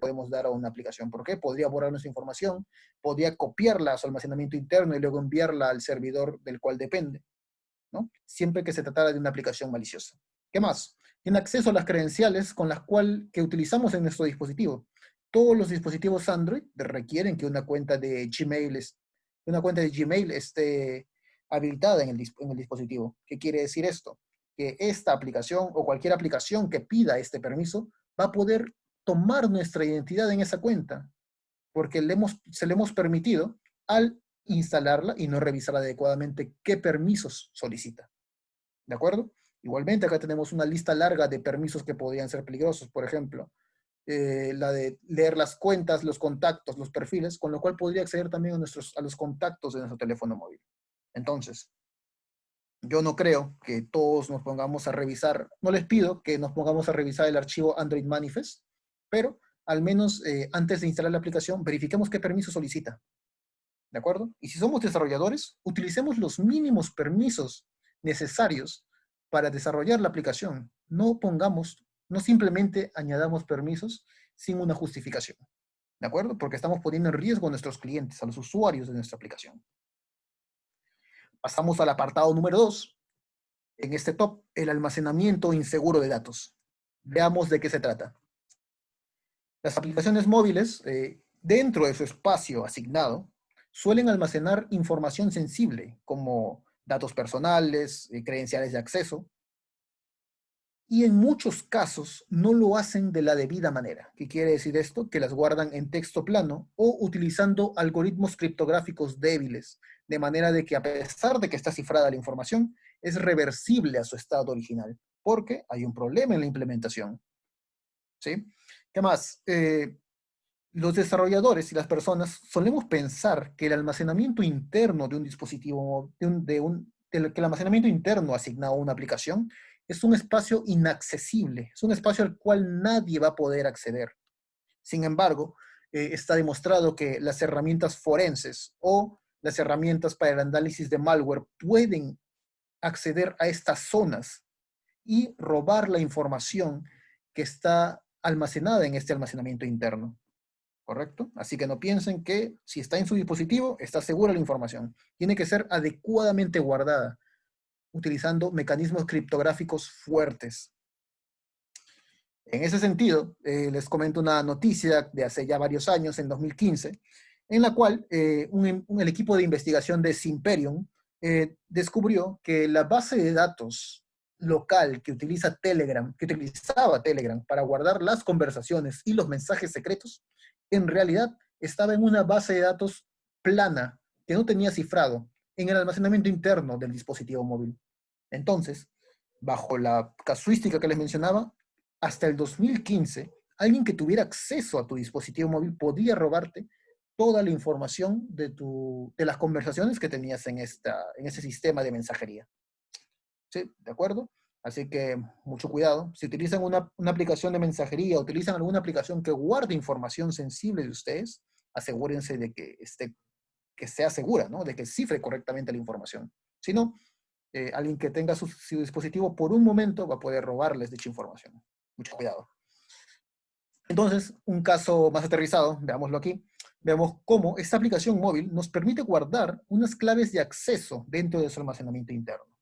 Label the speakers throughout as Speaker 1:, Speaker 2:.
Speaker 1: podemos dar a una aplicación. ¿Por qué? Podría borrar nuestra información, podría copiarla a su almacenamiento interno y luego enviarla al servidor del cual depende, ¿no? Siempre que se tratara de una aplicación maliciosa. ¿Qué más? Tiene acceso a las credenciales con las cuales que utilizamos en nuestro dispositivo. Todos los dispositivos Android requieren que una cuenta de Gmail, una cuenta de Gmail esté habilitada en el, en el dispositivo. ¿Qué quiere decir esto? Que esta aplicación o cualquier aplicación que pida este permiso va a poder tomar nuestra identidad en esa cuenta, porque le hemos, se le hemos permitido al instalarla y no revisar adecuadamente qué permisos solicita. ¿De acuerdo? Igualmente acá tenemos una lista larga de permisos que podrían ser peligrosos, por ejemplo, eh, la de leer las cuentas, los contactos, los perfiles, con lo cual podría acceder también a, nuestros, a los contactos de nuestro teléfono móvil. Entonces, yo no creo que todos nos pongamos a revisar, no les pido que nos pongamos a revisar el archivo Android Manifest, pero al menos eh, antes de instalar la aplicación, verifiquemos qué permiso solicita. ¿De acuerdo? Y si somos desarrolladores, utilicemos los mínimos permisos necesarios para desarrollar la aplicación. No pongamos, no simplemente añadamos permisos sin una justificación. ¿De acuerdo? Porque estamos poniendo en riesgo a nuestros clientes, a los usuarios de nuestra aplicación. Pasamos al apartado número 2. En este top, el almacenamiento inseguro de datos. Veamos de qué se trata. Las aplicaciones móviles, eh, dentro de su espacio asignado, suelen almacenar información sensible, como datos personales, eh, credenciales de acceso, y en muchos casos no lo hacen de la debida manera. ¿Qué quiere decir esto? Que las guardan en texto plano o utilizando algoritmos criptográficos débiles, de manera de que a pesar de que está cifrada la información, es reversible a su estado original, porque hay un problema en la implementación. ¿Sí? ¿Qué más? Eh, los desarrolladores y las personas solemos pensar que el almacenamiento interno de un dispositivo, de un, que el almacenamiento interno asignado a una aplicación es un espacio inaccesible, es un espacio al cual nadie va a poder acceder. Sin embargo, eh, está demostrado que las herramientas forenses o las herramientas para el análisis de malware pueden acceder a estas zonas y robar la información que está almacenada en este almacenamiento interno. ¿Correcto? Así que no piensen que si está en su dispositivo, está segura la información. Tiene que ser adecuadamente guardada, utilizando mecanismos criptográficos fuertes. En ese sentido, eh, les comento una noticia de hace ya varios años, en 2015, en la cual eh, el equipo de investigación de Simperium eh, descubrió que la base de datos local que utiliza Telegram, que utilizaba Telegram para guardar las conversaciones y los mensajes secretos, en realidad estaba en una base de datos plana que no tenía cifrado en el almacenamiento interno del dispositivo móvil. Entonces, bajo la casuística que les mencionaba, hasta el 2015, alguien que tuviera acceso a tu dispositivo móvil podía robarte toda la información de, tu, de las conversaciones que tenías en, esta, en ese sistema de mensajería. ¿De acuerdo? Así que mucho cuidado. Si utilizan una, aplicación de mensajería, utilizan alguna aplicación que guarde información sensible de ustedes, asegúrense de que, esté, que sea segura, ¿no? De que cifre correctamente la información. Si no, eh, alguien que tenga su, su, dispositivo por un momento va a poder robarles dicha información. Mucho cuidado. Entonces, un caso más aterrizado, veámoslo aquí. Veamos cómo esta aplicación móvil nos permite guardar unas claves de acceso dentro de su almacenamiento interno.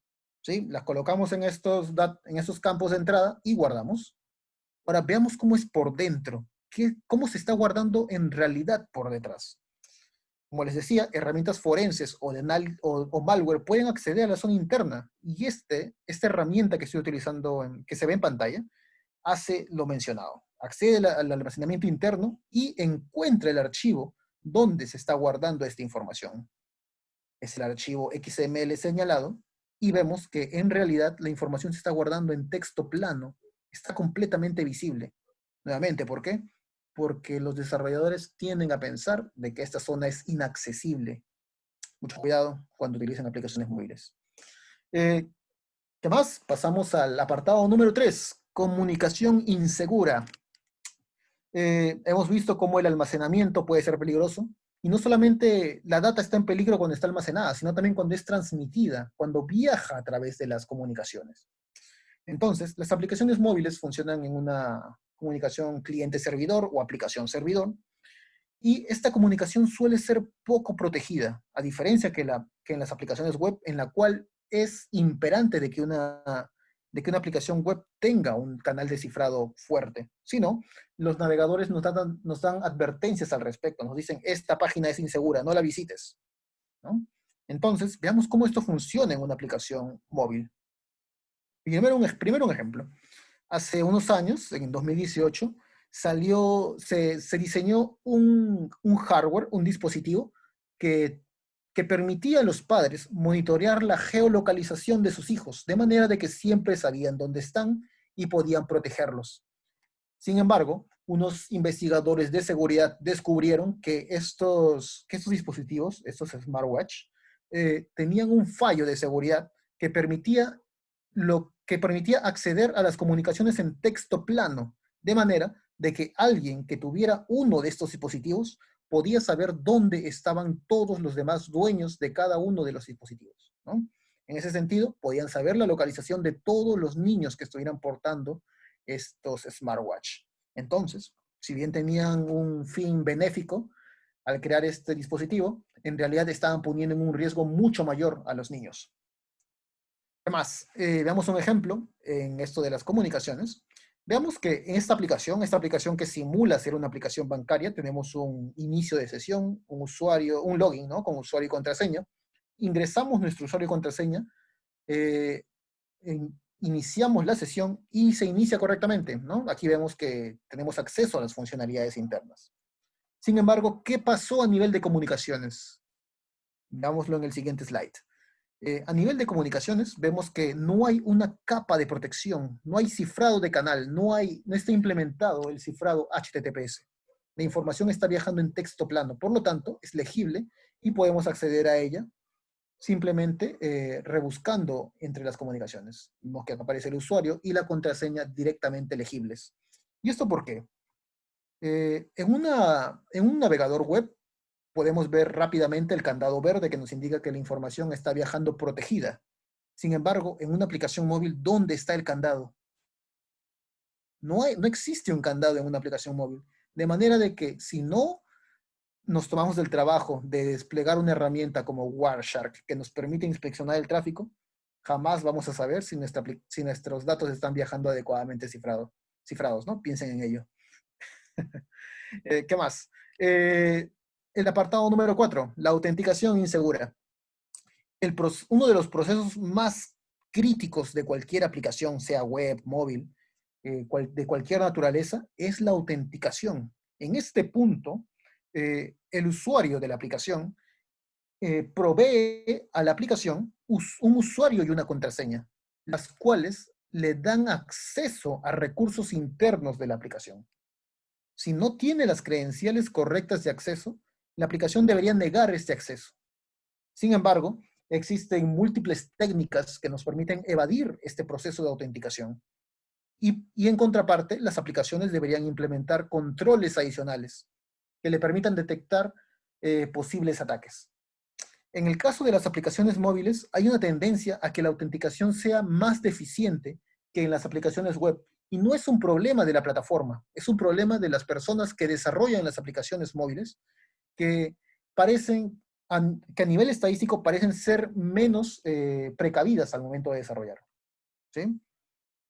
Speaker 1: ¿Sí? Las colocamos en estos, en estos campos de entrada y guardamos. Ahora veamos cómo es por dentro, qué, cómo se está guardando en realidad por detrás. Como les decía, herramientas forenses o, de o, malware pueden acceder a la zona interna y este, esta herramienta que estoy utilizando, en, que se ve en pantalla, hace lo mencionado. Accede al almacenamiento interno y encuentra el archivo donde se está guardando esta información. Es el archivo XML señalado y vemos que en realidad la información se está guardando en texto plano, está completamente visible. Nuevamente, ¿por qué? Porque los desarrolladores tienden a pensar de que esta zona es inaccesible. Mucho cuidado cuando utilicen aplicaciones móviles. Eh, ¿Qué más? Pasamos al apartado número 3, comunicación insegura. Eh, hemos visto cómo el almacenamiento puede ser peligroso. Y no solamente la data está en peligro cuando está almacenada, sino también cuando es transmitida, cuando viaja a través de las comunicaciones. Entonces, las aplicaciones móviles funcionan en una, comunicación cliente-servidor o aplicación-servidor. Y esta comunicación suele ser poco protegida, a diferencia que, la, que en las aplicaciones web, en la cual es imperante de que una, de que una aplicación web tenga un canal de cifrado fuerte. Si no, los navegadores nos dan, nos dan advertencias al respecto, nos dicen, esta página es insegura, no la visites. Entonces, veamos cómo esto funciona en una aplicación móvil. Primero un, primero un ejemplo. Hace unos años, en 2018, salió, se, diseñó un, hardware, un dispositivo que, que permitía a los padres monitorear la geolocalización de sus hijos, de manera de que siempre sabían dónde están y podían protegerlos. Sin embargo, unos investigadores de seguridad descubrieron que estos, que estos dispositivos, estos smartwatch, eh, tenían un fallo de seguridad que permitía, lo, que permitía acceder a las comunicaciones en texto plano, de manera de que alguien que tuviera uno de estos dispositivos podía saber dónde estaban todos los demás dueños de cada uno de los dispositivos. En ese sentido, podían saber la localización de todos los niños que estuvieran portando estos smartwatch. Entonces, si bien tenían un fin benéfico al crear este dispositivo, en realidad estaban poniendo en un riesgo mucho mayor a los niños. Además, eh, veamos un ejemplo en esto de las comunicaciones. Veamos que en esta aplicación, esta aplicación que simula ser una aplicación bancaria, tenemos un inicio de sesión, un usuario, un login, ¿no? Con usuario y contraseña. Ingresamos nuestro usuario y contraseña, eh, iniciamos la sesión y se inicia correctamente, ¿no? Aquí vemos que tenemos acceso a las funcionalidades internas. Sin embargo, ¿qué pasó a nivel de comunicaciones? Veámoslo en el siguiente slide. Eh, a nivel de comunicaciones, vemos que no hay una capa de protección, no hay cifrado de canal, no, hay, está implementado el cifrado HTTPS. La información está viajando en texto plano, por lo tanto, es legible y podemos acceder a ella simplemente eh, rebuscando entre las comunicaciones. Vemos que aparece el usuario y la contraseña directamente legibles. ¿Y esto por qué? Eh, en un navegador web podemos ver rápidamente el candado verde que nos indica que la información está viajando protegida. Sin embargo, en una aplicación móvil, ¿dónde está el candado? No, no existe un candado en una aplicación móvil. De manera de que si no nos tomamos el trabajo de desplegar una herramienta como Wireshark que nos permite inspeccionar el tráfico, jamás vamos a saber si, nuestra, si nuestros datos están viajando adecuadamente cifrado, cifrados, ¿no? Piensen en ello. Eh, ¿Qué más? Eh, el apartado número 4, la autenticación insegura. Uno de los procesos más críticos de cualquier aplicación, sea web, móvil, eh, de cualquier naturaleza, es la autenticación. En este punto, eh, el usuario de la aplicación eh, provee a la aplicación un usuario y una contraseña, las cuales le dan acceso a recursos internos de la aplicación. Si no tiene las credenciales correctas de acceso, la aplicación debería negar este acceso. Sin embargo, existen múltiples técnicas que nos permiten evadir este proceso de autenticación. Y, en contraparte, las aplicaciones deberían implementar controles adicionales que le permitan detectar eh, posibles ataques. En el caso de las aplicaciones móviles, hay una tendencia a que la autenticación sea más deficiente que en las aplicaciones web. Y no es un problema de la plataforma, es un problema de las personas que desarrollan las aplicaciones móviles que parecen, que a nivel estadístico parecen ser menos eh, precavidas al momento de desarrollar. ¿sí?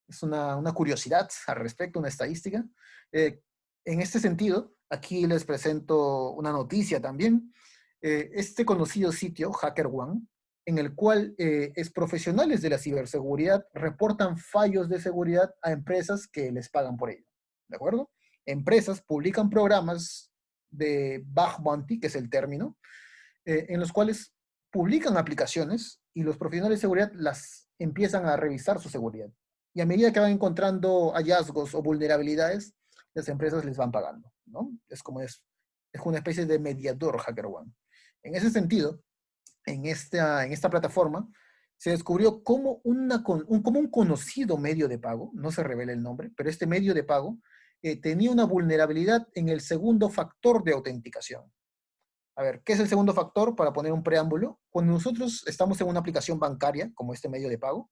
Speaker 1: Es una, curiosidad al respecto, una estadística. Eh, en este sentido, aquí les presento una noticia también. Eh, este conocido sitio, HackerOne, en el cual es profesionales de la ciberseguridad reportan fallos de seguridad a empresas que les pagan por ello. ¿De acuerdo? Empresas publican programas de bug bounty, que es el término, eh, en los cuales publican aplicaciones y los profesionales de seguridad las empiezan a revisar su seguridad. Y a medida que van encontrando hallazgos o vulnerabilidades, las empresas les van pagando, ¿no? Es como es, es una especie de mediador HackerOne. En ese sentido, en esta, en esta plataforma, se descubrió cómo, una, un, como un conocido medio de pago, no se revela el nombre, pero este medio de pago tenía una vulnerabilidad en el segundo factor de autenticación. A ver, ¿qué es el segundo factor? Para poner un preámbulo, cuando nosotros estamos en una aplicación bancaria, como este medio de pago,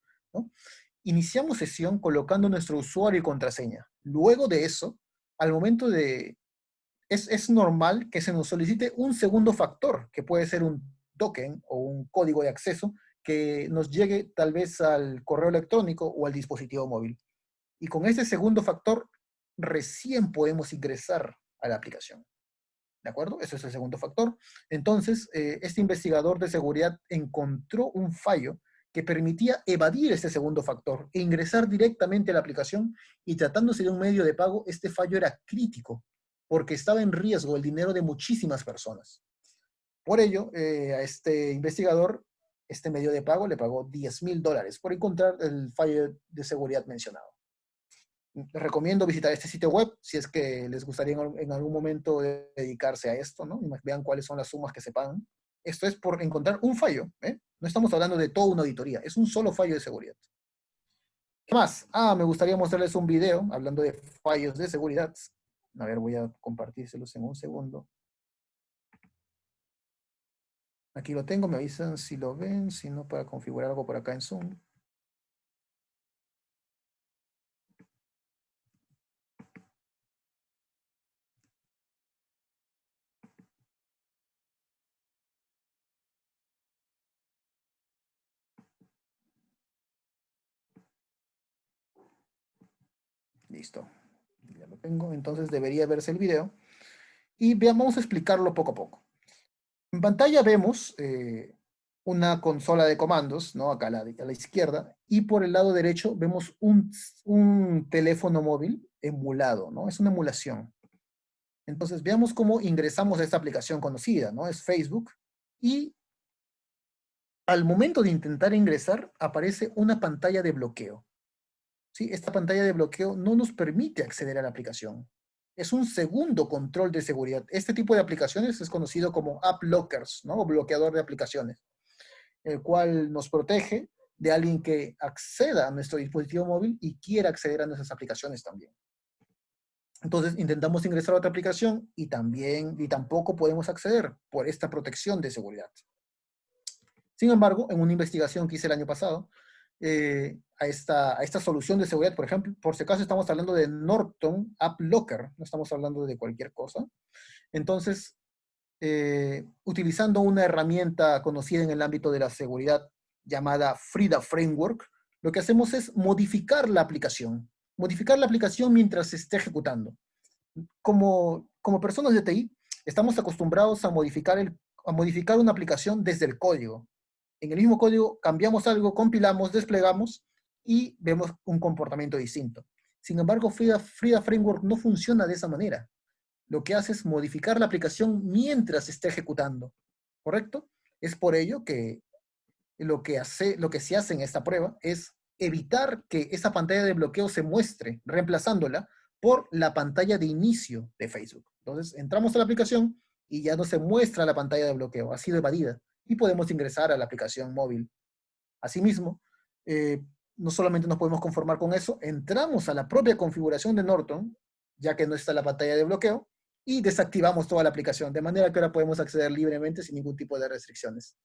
Speaker 1: iniciamos sesión colocando nuestro usuario y contraseña. Luego de eso, al momento de... Es, es normal que se nos solicite un segundo factor, que puede ser un token o un código de acceso que nos llegue tal vez al correo electrónico o al dispositivo móvil. Y con ese segundo factor recién podemos ingresar a la aplicación. ¿De acuerdo? Ese es el segundo factor. Entonces, eh, este investigador de seguridad encontró un fallo que permitía evadir este segundo factor e ingresar directamente a la aplicación y tratándose de un medio de pago, este fallo era crítico porque estaba en riesgo el dinero de muchísimas personas. Por ello, eh, a este investigador, este medio de pago le pagó 10 mil dólares por encontrar el fallo de seguridad mencionado recomiendo visitar este sitio web si es que les gustaría en, algún momento dedicarse a esto, ¿no? Vean cuáles son las sumas que se pagan. Esto es por encontrar un fallo, ¿eh? No estamos hablando de toda una auditoría, es un solo fallo de seguridad. ¿Qué más? Ah, me gustaría mostrarles un video hablando de fallos de seguridad. A ver, voy a compartírselos en un segundo. Aquí lo tengo, me avisan si lo ven, si no, para configurar algo por acá en Zoom. Listo. Ya lo tengo. Entonces debería verse el video. Y vamos a explicarlo poco a poco. En pantalla vemos eh, una consola de comandos, ¿no? Acá a la, a la, izquierda. Y por el lado derecho vemos un, un teléfono móvil emulado, ¿no? Es una emulación. Entonces veamos cómo ingresamos a esta aplicación conocida, ¿no? Es Facebook. Y al momento de intentar ingresar, aparece una pantalla de bloqueo. ¿Sí? Esta pantalla de bloqueo no nos permite acceder a la aplicación. Es un segundo control de seguridad. Este tipo de aplicaciones es conocido como app lockers, ¿no? O bloqueador de aplicaciones, el cual nos protege de alguien que acceda a nuestro dispositivo móvil y quiera acceder a nuestras aplicaciones también. Entonces intentamos ingresar a otra aplicación y también, y tampoco podemos acceder por esta protección de seguridad. Sin embargo, en una investigación que hice el año pasado, eh, a, esta, a esta solución de seguridad. Por ejemplo, por si acaso estamos hablando de Norton App Locker, no estamos hablando de cualquier cosa. Entonces, eh, utilizando una herramienta conocida en el ámbito de la seguridad llamada Frida Framework, lo que hacemos es modificar la aplicación. Modificar la aplicación mientras se esté ejecutando. Como, como personas de TI, estamos acostumbrados a modificar, el, a modificar una aplicación desde el código en el mismo código cambiamos algo, compilamos, desplegamos y vemos un comportamiento distinto. Sin embargo, Frida, Framework no funciona de esa manera. Lo que hace es modificar la aplicación mientras esté ejecutando, ¿correcto? Es por ello que lo que, hace, lo que se hace en esta prueba es evitar que esa pantalla de bloqueo se muestre, reemplazándola por la pantalla de inicio de Facebook. Entonces, entramos a la aplicación y ya no se muestra la pantalla de bloqueo, ha sido evadida y podemos ingresar a la aplicación móvil. Asimismo, eh, no solamente nos podemos conformar con eso, entramos a la propia configuración de Norton, ya que no está la pantalla de bloqueo, y desactivamos toda la aplicación, de manera que ahora podemos acceder libremente sin ningún tipo de restricciones.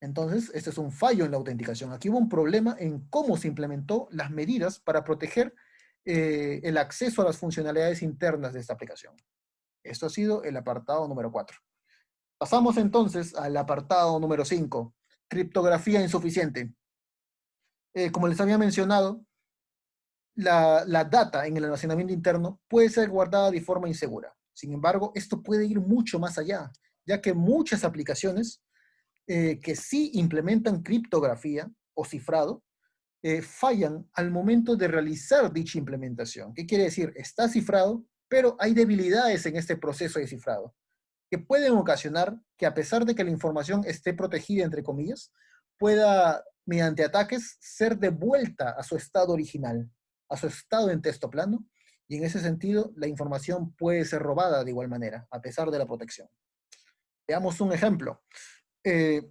Speaker 1: Entonces, este es un fallo en la autenticación. Aquí hubo un problema en cómo se implementó las medidas para proteger eh, el acceso a las funcionalidades internas de esta aplicación. Esto ha sido el apartado número 4. Pasamos entonces al apartado número 5, criptografía insuficiente. Eh, como les había mencionado, la, la, data en el almacenamiento interno puede ser guardada de forma insegura. Sin embargo, esto puede ir mucho más allá, ya que muchas aplicaciones eh, que sí implementan criptografía o cifrado, eh, fallan al momento de realizar dicha implementación. ¿Qué quiere decir? Está cifrado, pero hay debilidades en este proceso de cifrado pueden ocasionar que a pesar de que la información esté protegida, entre comillas, pueda, mediante ataques, ser devuelta a su estado original, a su estado en texto plano, y en ese sentido la información puede ser robada de igual manera, a pesar de la protección. Veamos un ejemplo. Eh,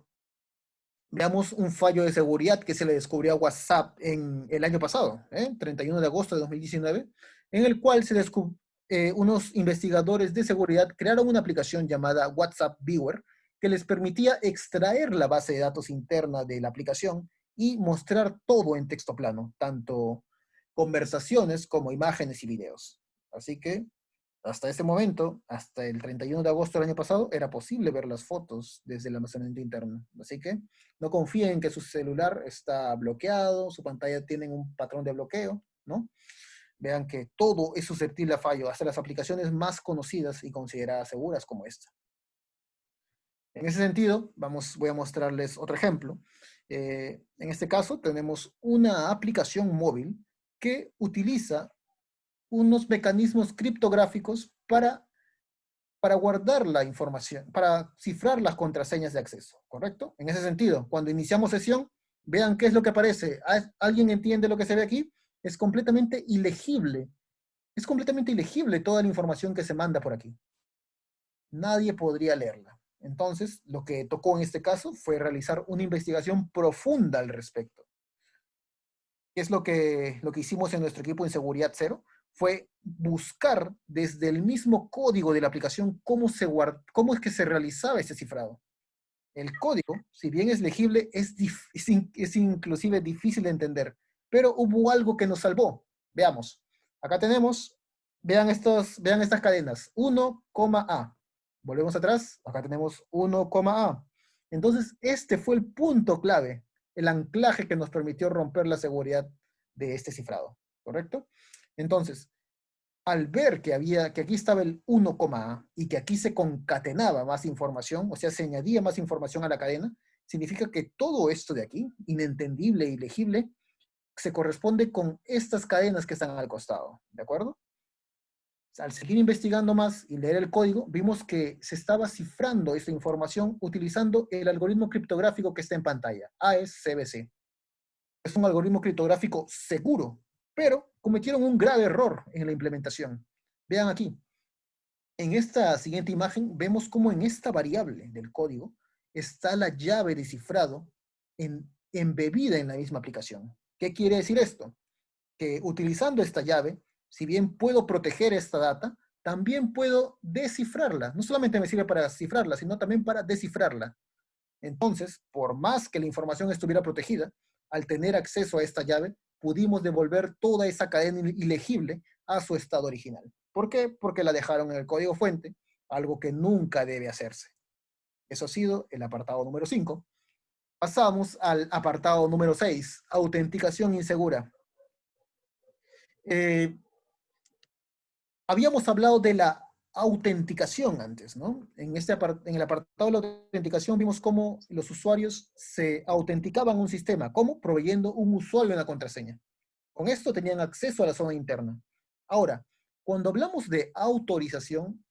Speaker 1: veamos un fallo de seguridad que se le descubrió a WhatsApp en el año pasado, ¿eh? 31 de agosto de 2019, en el cual se, descubrió eh, unos investigadores de seguridad crearon una aplicación llamada WhatsApp Viewer que les permitía extraer la base de datos interna de la aplicación y mostrar todo en texto plano, tanto conversaciones como imágenes y videos. Así que hasta ese momento, hasta el 31 de agosto del año pasado, era posible ver las fotos desde el almacenamiento interno. Así que no confíen en que su celular está bloqueado, su pantalla tiene un patrón de bloqueo, ¿no? Vean que todo es susceptible a fallo, hasta las aplicaciones más conocidas y consideradas seguras como esta. En ese sentido, vamos, voy a mostrarles otro ejemplo. Eh, en este caso, tenemos una aplicación móvil que utiliza unos mecanismos criptográficos para, para guardar la información, para cifrar las contraseñas de acceso, ¿correcto? En ese sentido, cuando iniciamos sesión, vean qué es lo que aparece. ¿Alguien entiende lo que se ve aquí? Es completamente ilegible. Es completamente ilegible toda la información que se manda por aquí. Nadie podría leerla. Entonces, lo que tocó en este caso fue realizar una investigación profunda al respecto. ¿Qué es lo que, lo que hicimos en nuestro equipo en Seguridad Cero? fue buscar desde el mismo código de la aplicación cómo, se cómo es que se realizaba ese cifrado. El código, si bien es legible, es, es, inclusive difícil de entender, pero hubo algo que nos salvó. Veamos. Acá tenemos, vean, estos, vean estas cadenas, 1, A. Volvemos atrás, acá tenemos 1, A. Entonces, este fue el punto clave, el anclaje que nos permitió romper la seguridad de este cifrado, ¿correcto? Entonces, al ver que, había, que aquí estaba el 1,A y que aquí se concatenaba más información, o sea, se añadía más información a la cadena, significa que todo esto de aquí, inentendible y legible, se corresponde con estas cadenas que están al costado, ¿de acuerdo? Al seguir investigando más y leer el código, vimos que se estaba cifrando esta información utilizando el algoritmo criptográfico que está en pantalla, AES-CBC. Es un algoritmo criptográfico seguro, pero cometieron un grave error en la implementación. Vean aquí. En esta siguiente imagen vemos cómo en esta variable del código está la llave de cifrado en, embebida en la misma aplicación. ¿Qué quiere decir esto? Que utilizando esta llave, si bien puedo proteger esta data, también puedo descifrarla. No solamente me sirve para cifrarla, sino también para descifrarla. Entonces, por más que la información estuviera protegida, al tener acceso a esta llave, pudimos devolver toda esa cadena ilegible a su estado original. ¿Por qué? Porque la dejaron en el código fuente, algo que nunca debe hacerse. Eso ha sido el apartado número 5. Pasamos al apartado número 6, autenticación insegura. Eh, habíamos hablado de la autenticación antes, ¿no? En, este en el apartado de la autenticación vimos cómo los usuarios se autenticaban un sistema, ¿cómo? Proveyendo un usuario y una contraseña. Con esto tenían acceso a la zona interna. Ahora, cuando hablamos de autorización,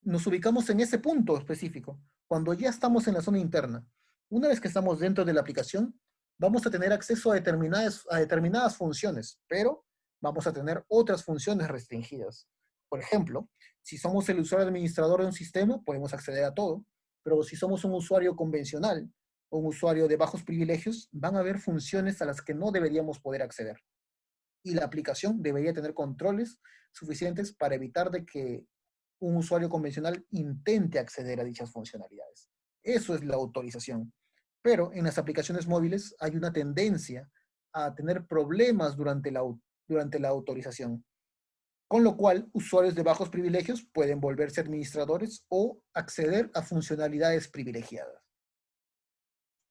Speaker 1: nos ubicamos en ese punto específico, cuando ya estamos en la zona interna. Una vez que estamos dentro de la aplicación, vamos a tener acceso a determinadas, a determinadas funciones, pero vamos a tener otras funciones restringidas. Por ejemplo, si somos el usuario administrador de un sistema, podemos acceder a todo, pero si somos un usuario convencional o un usuario de bajos privilegios, van a haber funciones a las que no deberíamos poder acceder. Y la aplicación debería tener controles suficientes para evitar de que un usuario convencional intente acceder a dichas funcionalidades. Eso es la autorización. Pero en las aplicaciones móviles hay una tendencia a tener problemas durante la, durante la autorización con lo cual usuarios de bajos privilegios pueden volverse administradores o acceder a funcionalidades privilegiadas.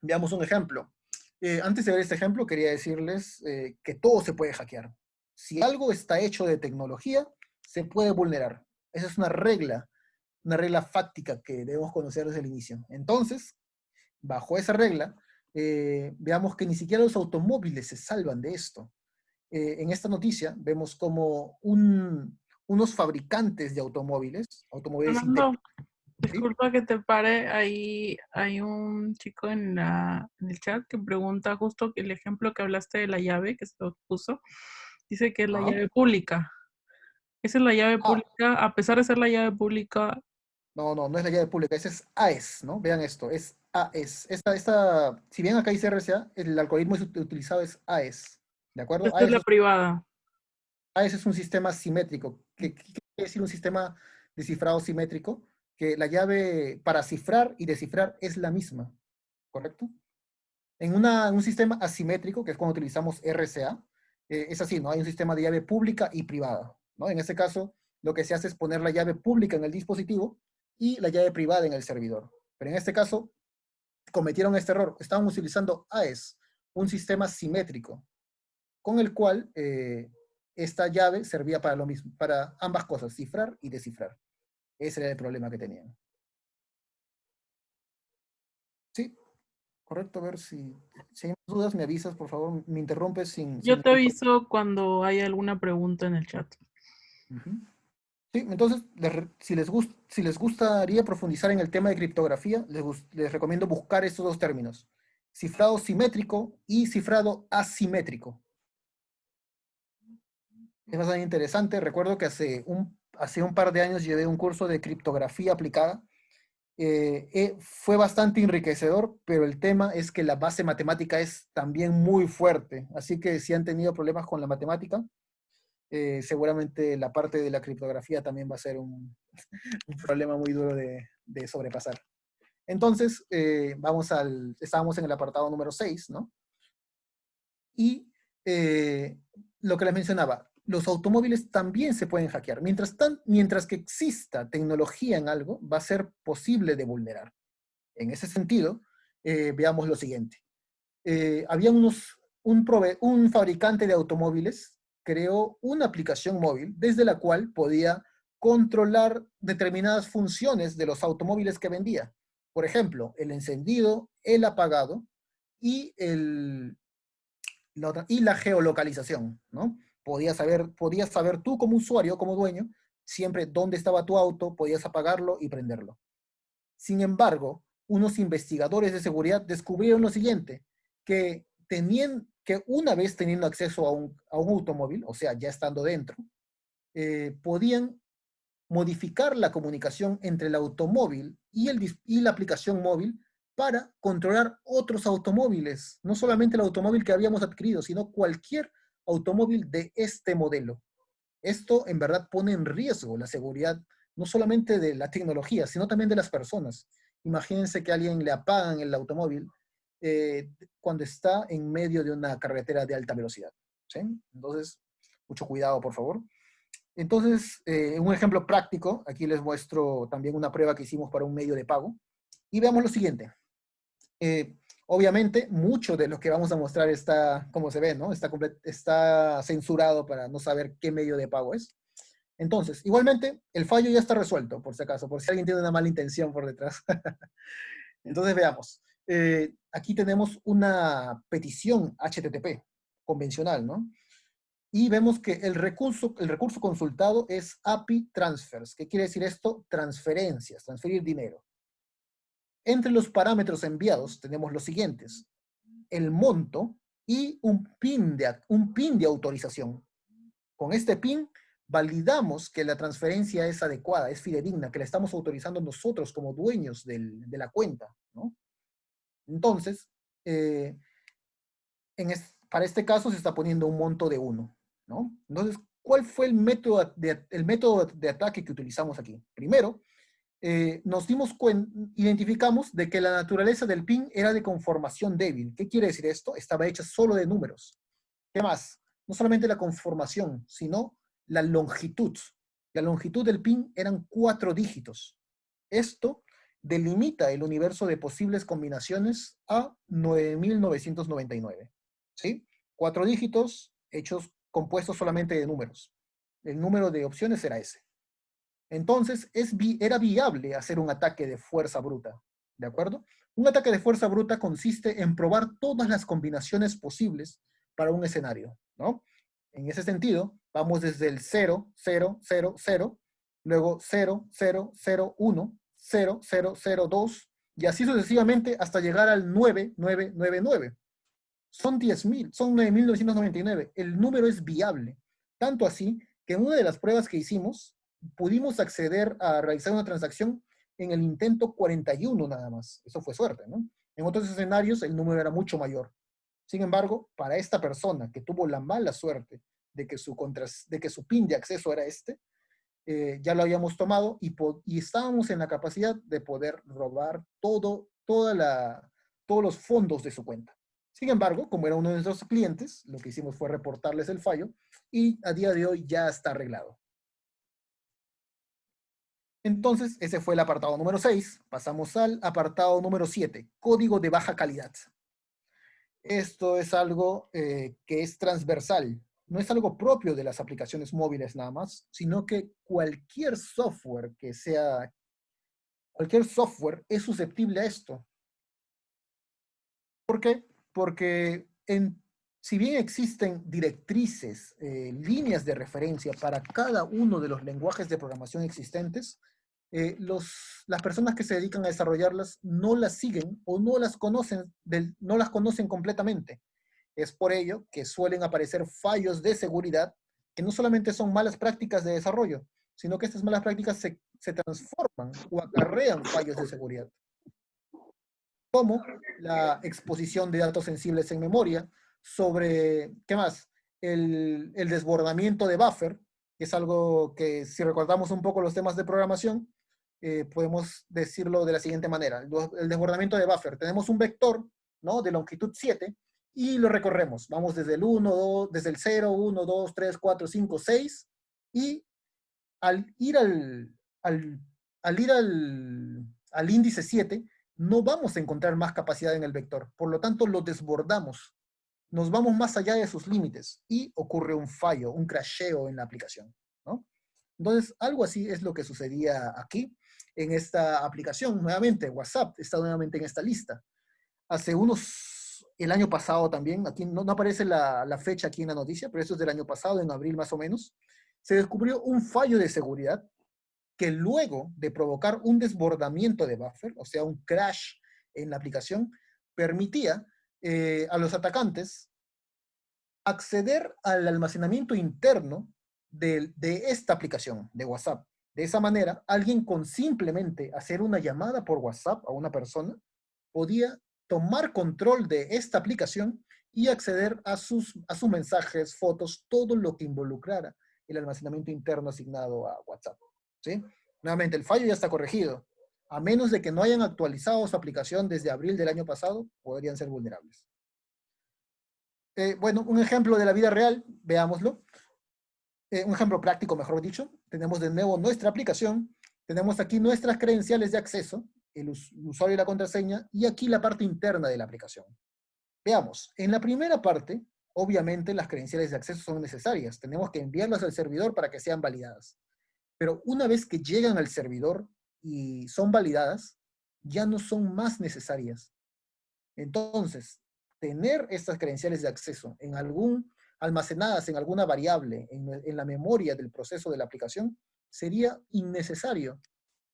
Speaker 1: Veamos un ejemplo. Eh, antes de ver este ejemplo, quería decirles eh, que todo se puede hackear. Si algo está hecho de tecnología, se puede vulnerar. Esa es una regla, una regla fáctica que debemos conocer desde el inicio. Entonces, bajo esa regla, eh, veamos que ni siquiera los automóviles se salvan de esto. Eh, en esta noticia vemos como unos fabricantes de automóviles, automóviles
Speaker 2: disculpa que te pare, ahí hay un chico en, la, en el chat que pregunta justo el ejemplo que hablaste de la llave que se puso, dice que es la llave pública. Esa es la llave ah. pública, a pesar de ser la llave pública.
Speaker 1: No, no, no es la llave pública, esa es AES, ¿no? Vean esto, es AES. Esta, esta, si bien acá dice RCA, el algoritmo utilizado es AES. ¿De acuerdo?
Speaker 2: Esta es la privada.
Speaker 1: Ese es un sistema simétrico. ¿Qué, quiere decir un sistema de cifrado simétrico? Que la llave para cifrar y descifrar es la misma, ¿correcto? En un sistema asimétrico, que es cuando utilizamos RCA, eh, es así, ¿no? Hay un sistema de llave pública y privada, ¿no? En este caso, lo que se hace es poner la llave pública en el dispositivo y la llave privada en el servidor. Pero en este caso, cometieron este error. Estaban utilizando AES, un sistema simétrico, con el cual eh, esta llave servía para lo mismo, para ambas cosas, cifrar y descifrar. Ese era el problema que tenían. Sí, correcto. A ver si, si hay dudas, me avisas, por favor, me interrumpes sin...
Speaker 2: Yo te aviso cuando hay alguna pregunta en el chat.
Speaker 1: Sí, entonces, si, les si les gustaría profundizar en el tema de criptografía, les, les recomiendo buscar estos dos términos. Cifrado simétrico y cifrado asimétrico. Es bastante interesante. Recuerdo que hace un, hace un par de años llevé un curso de criptografía aplicada eh, eh, fue bastante enriquecedor, pero el tema es que la base matemática es también muy fuerte. Así que si han tenido problemas con la matemática, eh, seguramente la parte de la criptografía también va a ser un, problema muy duro de, sobrepasar. Entonces, vamos al, estábamos en el apartado número 6, ¿no? Y lo que les mencionaba, los automóviles también se pueden hackear. Mientras, mientras que exista tecnología en algo, va a ser posible de vulnerar. En ese sentido, eh, veamos lo siguiente. Eh, había unos, un, un fabricante de automóviles creó una aplicación móvil desde la cual podía controlar determinadas funciones de los automóviles que vendía. Por ejemplo, el encendido, el apagado y, el, y la geolocalización, ¿no? podías saber, podías saber tú como usuario, como dueño, siempre dónde estaba tu auto, podías apagarlo y prenderlo. Sin embargo, unos investigadores de seguridad descubrieron lo siguiente, que tenían que una vez teniendo acceso a un, automóvil, o sea, ya estando dentro, eh, podían modificar la comunicación entre el automóvil y, el, y la aplicación móvil para controlar otros automóviles, no solamente el automóvil que habíamos adquirido, sino cualquier automóvil de este modelo. Esto en verdad pone en riesgo la seguridad no solamente de la tecnología, sino también de las personas. Imagínense que a alguien le apagan el automóvil eh, cuando está en medio de una carretera de alta velocidad. Entonces, mucho cuidado, por favor. Entonces, eh, un ejemplo práctico, aquí les muestro también una prueba que hicimos para un medio de pago. Y veamos lo siguiente. Eh, Obviamente, mucho de lo que vamos a mostrar está, como se ve, ¿no? Está censurado para no saber qué medio de pago es. Entonces, igualmente, el fallo ya está resuelto, por si acaso, por si alguien tiene una mala intención por detrás. Entonces, veamos. Eh, aquí tenemos una petición HTTP convencional, ¿no? Y vemos que el recurso, el recurso consultado es API Transfers. ¿Qué quiere decir esto? Transferencias, transferir dinero. Entre los parámetros enviados tenemos los siguientes. El monto y un PIN de, un PIN de autorización. Con este PIN validamos que la transferencia es adecuada, es fidedigna, que la estamos autorizando nosotros como dueños de la cuenta. Entonces, eh, para este caso se está poniendo un monto de 1. Entonces, ¿cuál fue el método el método de ataque que utilizamos aquí? Primero, eh, nos dimos cuenta, identificamos de que la naturaleza del PIN era de conformación débil. ¿Qué quiere decir esto? Estaba hecha solo de números. ¿Qué más? No solamente la conformación, sino la longitud. La longitud del PIN eran cuatro dígitos. Esto delimita el universo de posibles combinaciones a 9.999. ¿Sí? Cuatro dígitos hechos, compuestos solamente de números. El número de opciones era ese. Entonces, es era viable hacer un ataque de fuerza bruta, ¿de acuerdo? Un ataque de fuerza bruta consiste en probar todas las combinaciones posibles para un escenario, ¿no? En ese sentido, vamos desde el 0, 0, 0, 0, luego 0, 0, 0, 1, 0, 0, 0, 2, y así sucesivamente hasta llegar al 9, 9, 9, 9. Son 10.000, son 9.999. El número es viable. Tanto así que en una de las pruebas que hicimos, pudimos acceder a realizar una transacción en el intento 41 nada más. Eso fue suerte, ¿no? En otros escenarios el número era mucho mayor. Sin embargo, para esta persona que tuvo la mala suerte de que su, de que su PIN de acceso era este, eh, ya lo habíamos tomado y, estábamos en la capacidad de poder robar todo, todos los fondos de su cuenta. Sin embargo, como era uno de nuestros clientes, lo que hicimos fue reportarles el fallo y a día de hoy ya está arreglado. Entonces, ese fue el apartado número 6. Pasamos al apartado número 7, código de baja calidad. Esto es algo eh, que es transversal. No es algo propio de las aplicaciones móviles nada más, sino que cualquier software que sea, cualquier software es susceptible a esto. ¿Por qué? Porque si bien existen directrices, eh, líneas de referencia para cada uno de los lenguajes de programación existentes, eh, los, las personas que se dedican a desarrollarlas no las siguen o no las conocen, no las conocen completamente. Es por ello que suelen aparecer fallos de seguridad que no solamente son malas prácticas de desarrollo, sino que estas malas prácticas se, se transforman o acarrean fallos de seguridad. Como la exposición de datos sensibles en memoria, sobre, ¿qué más? El, el desbordamiento de buffer, que es algo que si recordamos un poco los temas de programación, eh, podemos decirlo de la siguiente manera. El, desbordamiento de buffer. Tenemos un vector ¿no? de longitud 7 y lo recorremos. Vamos desde el 1, 2, desde el 0, 1, 2, 3, 4, 5, 6 y al ir al, al, al ir al, al índice 7 no vamos a encontrar más capacidad en el vector. Por lo tanto, lo desbordamos. Nos vamos más allá de sus límites y ocurre un fallo, un crasheo en la aplicación. ¿no? Entonces, algo así es lo que sucedía aquí en esta aplicación. Nuevamente, WhatsApp está nuevamente en esta lista. Hace unos, el año pasado también, aquí no, aparece la, fecha aquí en la noticia, pero eso es del año pasado, en abril más o menos, se descubrió un fallo de seguridad que luego de provocar un desbordamiento de buffer, o sea, un crash en la aplicación, permitía eh, a los atacantes acceder al almacenamiento interno de esta aplicación, de WhatsApp. De esa manera, alguien con simplemente hacer una llamada por WhatsApp a una persona podía tomar control de esta aplicación y acceder a sus, a sus mensajes, fotos, todo lo que involucrara el almacenamiento interno asignado a WhatsApp. ¿sí? Nuevamente, el fallo ya está corregido. A menos de que no hayan actualizado su aplicación desde abril del año pasado, podrían ser vulnerables. Eh, bueno, un ejemplo de la vida real, veámoslo. Eh, un ejemplo práctico, mejor dicho, tenemos de nuevo nuestra aplicación, tenemos aquí nuestras credenciales de acceso, el, usuario y la contraseña, y aquí la parte interna de la aplicación. Veamos, en la primera parte, obviamente las credenciales de acceso son necesarias, tenemos que enviarlas al servidor para que sean validadas. Pero una vez que llegan al servidor y son validadas, ya no son más necesarias. Entonces, tener estas credenciales de acceso en algún almacenadas en alguna variable en, la memoria del proceso de la aplicación, sería innecesario.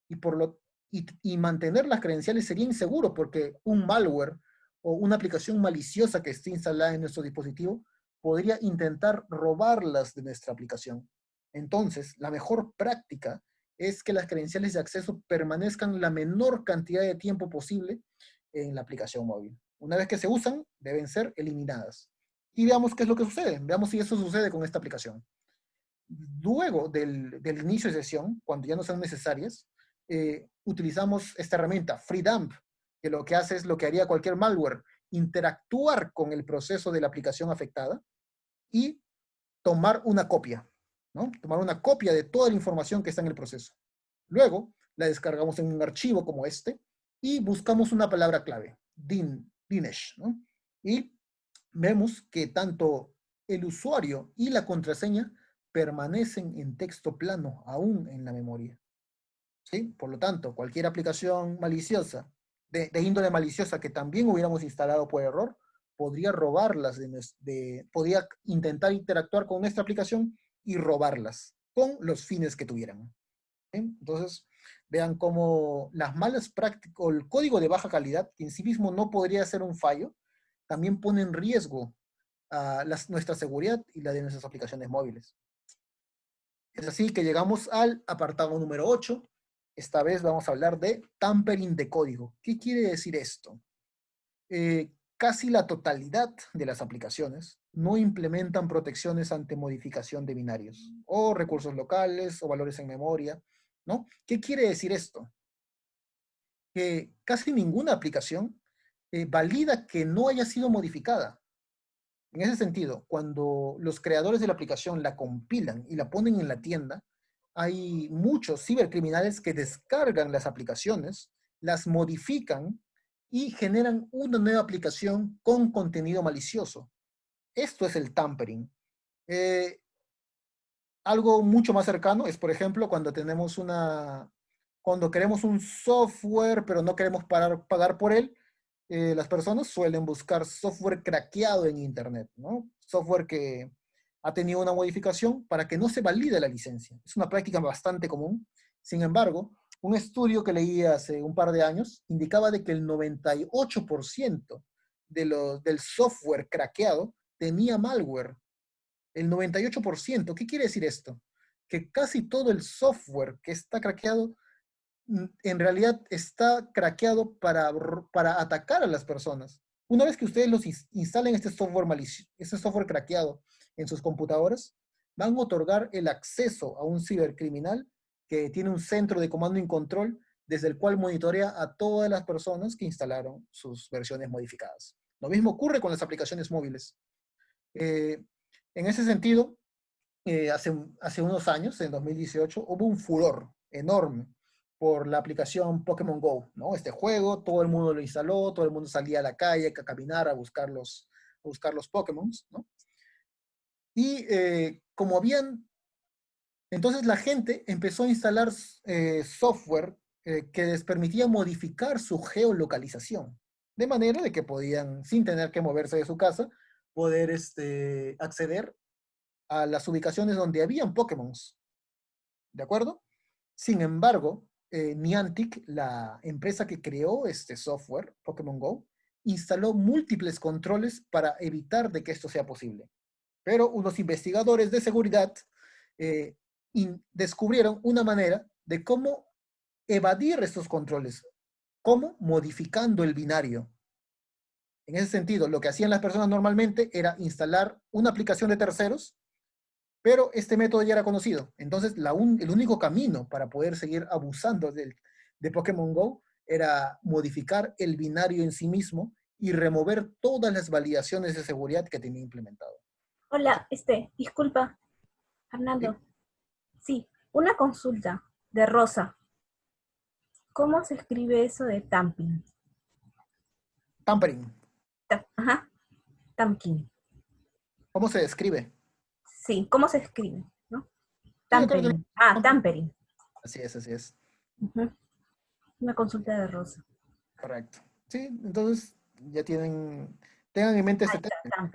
Speaker 1: Y, por lo, y, mantener las credenciales sería inseguro porque un malware o una aplicación maliciosa que esté instalada en nuestro dispositivo podría intentar robarlas de nuestra aplicación. Entonces, la mejor práctica es que las credenciales de acceso permanezcan la menor cantidad de tiempo posible en la aplicación móvil. Una vez que se usan, deben ser eliminadas y veamos qué es lo que sucede. Veamos si eso sucede con esta aplicación. Luego del, inicio de sesión, cuando ya no son necesarias, eh, utilizamos esta herramienta, FreeDump, que lo que hace es lo que haría cualquier malware, interactuar con el proceso de la aplicación afectada y tomar una copia, ¿no? Tomar una copia de toda la información que está en el proceso. Luego, la descargamos en un archivo como este y buscamos una palabra clave, din, dinesh, ¿no? Y vemos que tanto el usuario y la contraseña permanecen en texto plano aún en la memoria. ¿Sí? Por lo tanto, cualquier aplicación maliciosa, de, índole maliciosa que también hubiéramos instalado por error, podría robarlas, de, podría intentar interactuar con nuestra aplicación y robarlas con los fines que tuvieran. Entonces, vean cómo las malas prácticas, o el código de baja calidad, que en sí mismo no podría ser un fallo, también pone en riesgo a nuestra seguridad y la de nuestras aplicaciones móviles. Es así que llegamos al apartado número 8. Esta vez vamos a hablar de tampering de código. ¿Qué quiere decir esto? Eh, casi la totalidad de las aplicaciones no implementan protecciones ante modificación de binarios, o recursos locales, o valores en memoria, ¿no? ¿Qué quiere decir esto? Que casi ninguna aplicación eh, valida que no haya sido modificada. En ese sentido, cuando los creadores de la aplicación la compilan y la ponen en la tienda, hay muchos cibercriminales que descargan las aplicaciones, las modifican y generan una nueva aplicación con contenido malicioso. Esto es el tampering. Eh, algo mucho más cercano es, por ejemplo, cuando tenemos una, cuando queremos un software, pero no queremos pagar por él, eh, las personas suelen buscar software craqueado en Internet, ¿no? Software que ha tenido una modificación para que no se valide la licencia. Es una práctica bastante común. Sin embargo, un estudio que leí hace un par de años indicaba de que el 98% de los, del software craqueado tenía malware el 98%. ¿Qué quiere decir esto? Que casi todo el software que está craqueado, mm, en realidad está craqueado para, para atacar a las personas. Una vez que ustedes los instalen este software malicioso, este software craqueado en sus computadoras, van a otorgar el acceso a un cibercriminal que tiene un centro de comando y control desde el cual monitorea a todas las personas que instalaron sus versiones modificadas. Lo mismo ocurre con las aplicaciones móviles. Eh, en ese sentido, eh, hace unos años, en 2018, hubo un furor enorme por la aplicación Pokémon Go, ¿no? Este juego, todo el mundo lo instaló, todo el mundo salía a la calle a caminar a buscar los, a buscar los Pokémon, ¿no? Y eh, como habían, entonces la gente empezó a instalar eh, software que les permitía modificar su geolocalización, de manera de que podían, sin tener que moverse de su casa, poder este, acceder a las ubicaciones donde habían Pokémon. ¿De acuerdo? Sin embargo, eh, Niantic, la empresa que creó este software, Pokémon Go, instaló múltiples controles para evitar de que esto sea posible. Pero unos investigadores de seguridad eh, descubrieron una manera de cómo evadir estos controles. ¿Cómo? Modificando el binario. En ese sentido, lo que hacían las personas normalmente era instalar una aplicación de terceros, pero este método ya era conocido. Entonces, el único camino para poder seguir abusando de Pokémon GO era modificar el binario en sí mismo y remover todas las validaciones de seguridad que tenía implementado.
Speaker 3: Hola, este, disculpa, Fernando. Sí, una consulta de Rosa. ¿Cómo se escribe eso de tamping?
Speaker 1: Tampering.
Speaker 3: Ajá. Tamkin.
Speaker 1: ¿Cómo se describe?
Speaker 3: Sí, ¿cómo se escribe? ¿no? Tampering. Ah, tampering.
Speaker 1: Así es, así es.
Speaker 3: Una consulta de Rosa.
Speaker 1: Correcto. Sí, entonces ya tienen, tengan en mente este tema.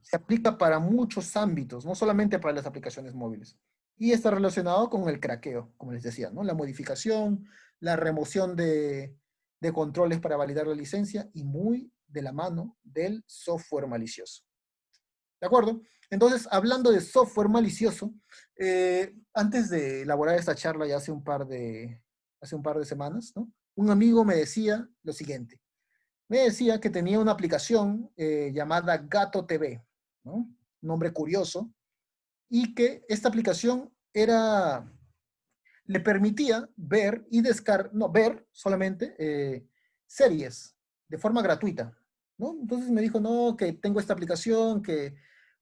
Speaker 1: Se aplica para muchos ámbitos, no solamente para las aplicaciones móviles. Y está relacionado con el craqueo, como les decía, ¿no? La modificación, la remoción de, de controles para validar la licencia y muy de la mano del software malicioso. ¿De acuerdo? Entonces, hablando de software malicioso, eh, antes de elaborar esta charla ya hace un par de, hace un par de semanas, ¿no? un amigo me decía lo siguiente. Me decía que tenía una aplicación eh, llamada Gato TV, ¿no? nombre curioso, y que esta aplicación era, le permitía ver y descargar, no, ver solamente eh, series de forma gratuita. Entonces me dijo, no, que tengo esta aplicación que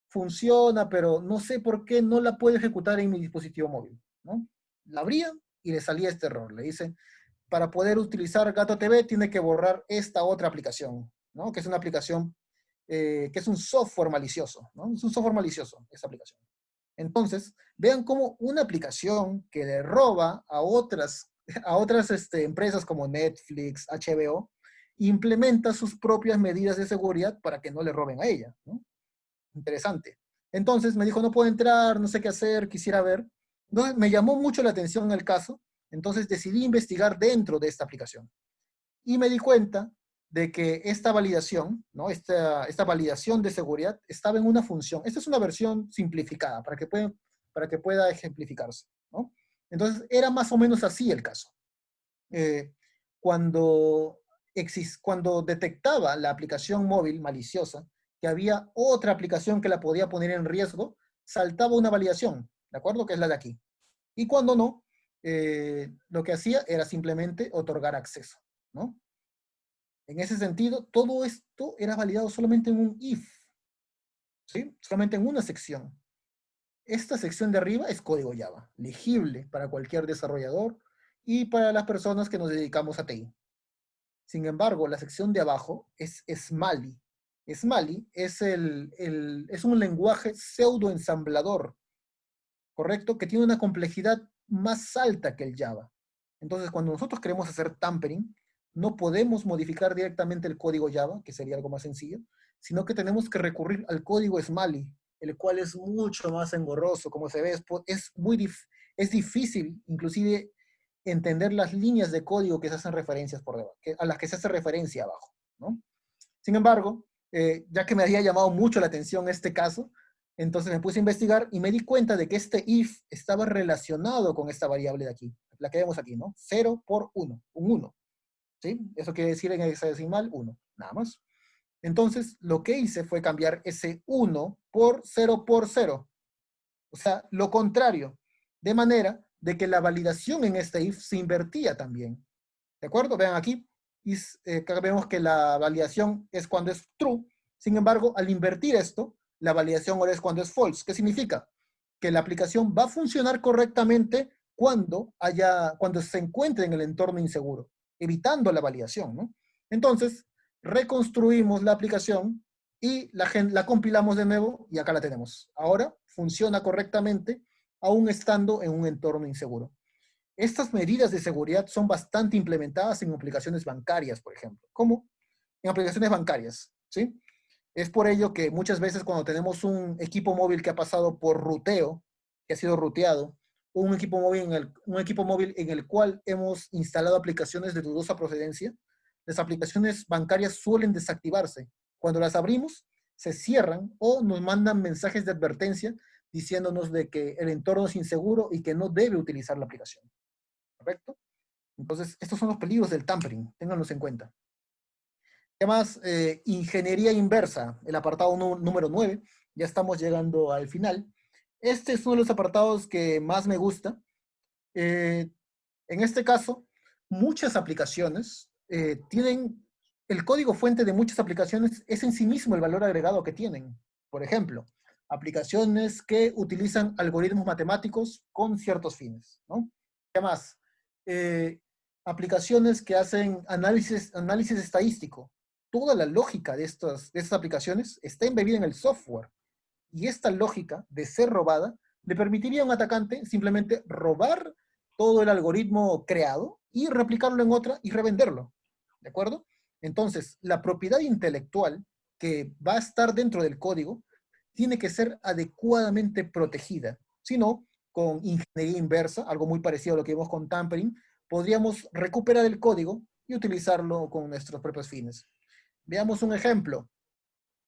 Speaker 1: funciona, pero no sé por qué no la puedo ejecutar en mi dispositivo móvil, ¿no? La abría y le salía este error. Le dice, para poder utilizar Gato TV tiene que borrar esta otra aplicación, ¿no? Que es una aplicación, eh, que es un software malicioso, ¿no? Es un software malicioso, esta aplicación. Entonces, vean cómo una aplicación que le roba a otras, a otras este, empresas como Netflix, HBO, implementa sus propias medidas de seguridad para que no le roben a ella. Interesante. Entonces me dijo, no puedo entrar, no sé qué hacer, quisiera ver. Entonces me llamó mucho la atención el caso, entonces decidí investigar dentro de esta aplicación. Y me di cuenta de que esta validación, ¿no? esta, esta validación de seguridad estaba en una función. Esta es una versión simplificada para que, pueda, para que pueda ejemplificarse. ¿no? Entonces era más o menos así el caso. Eh, cuando cuando detectaba la aplicación móvil maliciosa, que había otra aplicación que la podía poner en riesgo, saltaba una validación, ¿de acuerdo? Que es la de aquí. Y cuando no, eh, lo que hacía era simplemente otorgar acceso, ¿no? En ese sentido, todo esto era validado solamente en un if, ¿sí? Solamente en una sección. Esta sección de arriba es código Java, legible para cualquier desarrollador y para las personas que nos dedicamos a TI. Sin embargo, la sección de abajo es Smally. Smally es, un lenguaje pseudo-ensamblador, ¿correcto? Que tiene una complejidad más alta que el Java. Entonces, cuando nosotros queremos hacer tampering, no podemos modificar directamente el código Java, que sería algo más sencillo, sino que tenemos que recurrir al código Smally, el cual es mucho más engorroso, como se ve, es, muy es difícil inclusive entender las líneas de código que se hacen referencias por debajo, a las que se hace referencia abajo. Sin embargo, eh, ya que me había llamado mucho la atención este caso, entonces me puse a investigar y me di cuenta de que este if estaba relacionado con esta variable de aquí, la que vemos aquí, ¿no? 0 por 1, un 1. ¿Sí? Eso quiere decir en hexadecimal 1, nada más. Entonces, lo que hice fue cambiar ese 1 por 0 por 0. O sea, lo contrario. De manera de que la validación en este if se invertía también. ¿De acuerdo? Vean aquí, y, eh, vemos que la validación es cuando es true. Sin embargo, al invertir esto, la validación ahora es cuando es false. ¿Qué significa? Que la aplicación va a funcionar correctamente cuando, haya, cuando se encuentre en el entorno inseguro, evitando la validación. ¿no? Entonces, reconstruimos la aplicación y la, la compilamos de nuevo y acá la tenemos. Ahora funciona correctamente aún estando en un entorno inseguro. Estas medidas de seguridad son bastante implementadas en aplicaciones bancarias, por ejemplo. ¿Cómo? En aplicaciones bancarias, ¿sí? Es por ello que muchas veces cuando tenemos un equipo móvil que ha pasado por ruteo, que ha sido ruteado, un equipo móvil en el, un equipo móvil en el cual hemos instalado aplicaciones de dudosa procedencia, las aplicaciones bancarias suelen desactivarse. Cuando las abrimos, se cierran o nos mandan mensajes de advertencia diciéndonos de que el entorno es inseguro y que no debe utilizar la aplicación. ¿Correcto? Entonces, estos son los peligros del tampering, ténganlos en cuenta. Además, eh, ingeniería inversa, el apartado número 9, ya estamos llegando al final. Este es uno de los apartados que más me gusta. Eh, en este caso, muchas aplicaciones eh, tienen, el código fuente de muchas aplicaciones es en sí mismo el valor agregado que tienen. Por ejemplo, aplicaciones que utilizan algoritmos matemáticos con ciertos fines, ¿no? ¿Qué más? Eh, aplicaciones que hacen análisis, estadístico. Toda la lógica de estas, de estas aplicaciones está embebida en el software. Y esta lógica de ser robada le permitiría a un atacante simplemente robar todo el algoritmo creado y replicarlo en otra y revenderlo. ¿De acuerdo? Entonces, la propiedad intelectual que va a estar dentro del código tiene que ser adecuadamente protegida. Si no, con ingeniería inversa, algo muy parecido a lo que vimos con tampering, podríamos recuperar el código y utilizarlo con nuestros propios fines. Veamos un ejemplo.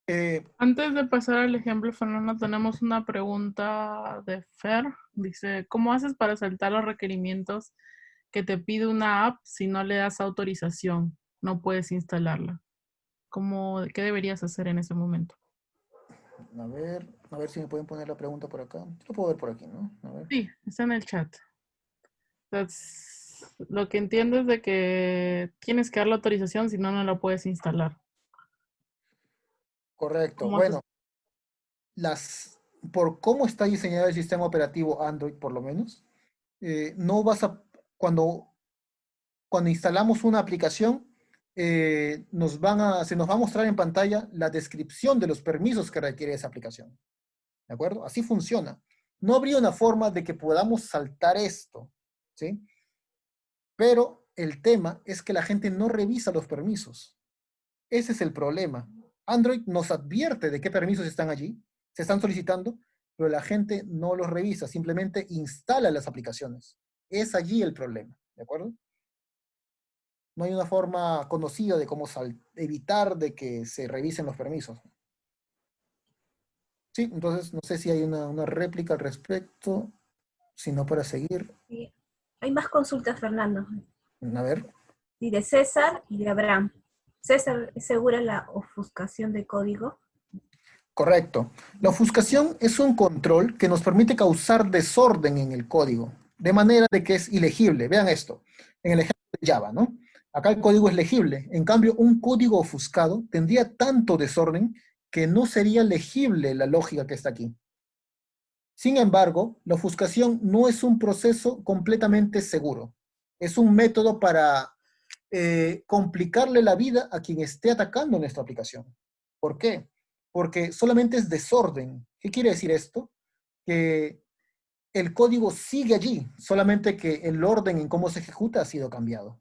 Speaker 2: Eh, Antes de pasar al ejemplo, Fernando, tenemos una pregunta de Fer. Dice, ¿cómo haces para saltar los requerimientos que te pide una app si no le das autorización? No puedes instalarla. ¿Cómo, ¿Qué deberías hacer en ese momento?
Speaker 1: A ver, a ver si me pueden poner la pregunta por acá. Lo puedo ver por aquí, ¿no?
Speaker 2: Sí, está en el chat. lo que entiendo es de que tienes que dar la autorización, si no, no la puedes instalar.
Speaker 1: Correcto. Bueno, las, por cómo está diseñado el sistema operativo Android, por lo menos, eh, no vas a, cuando, cuando instalamos una aplicación, eh, nos van a, se nos va a mostrar en pantalla la descripción de los permisos que requiere esa aplicación. ¿De acuerdo? Así funciona. No habría una forma de que podamos saltar esto, ¿sí? Pero el tema es que la gente no revisa los permisos. Ese es el problema. Android nos advierte de qué permisos están allí, se están solicitando, pero la gente no los revisa, simplemente instala las aplicaciones. Es allí el problema, ¿de acuerdo? no hay una forma conocida de cómo evitar de que se revisen los permisos. Sí, entonces no sé si hay una, réplica al respecto, si no para seguir.
Speaker 3: Hay más consultas, Fernando.
Speaker 1: A ver.
Speaker 3: Y de César y de Abraham. César, ¿es segura la ofuscación de código?
Speaker 1: Correcto. La ofuscación es un control que nos permite causar desorden en el código, de manera de que es ilegible. Vean esto, en el ejemplo de Java, ¿no? Acá el código es legible. En cambio, un código ofuscado tendría tanto desorden que no sería legible la lógica que está aquí. Sin embargo, la ofuscación no es un proceso completamente seguro. Es un método para eh, complicarle la vida a quien esté atacando nuestra aplicación. ¿Por qué? Porque solamente es desorden. ¿Qué quiere decir esto? Que el código sigue allí, solamente que el orden en cómo se ejecuta ha sido cambiado.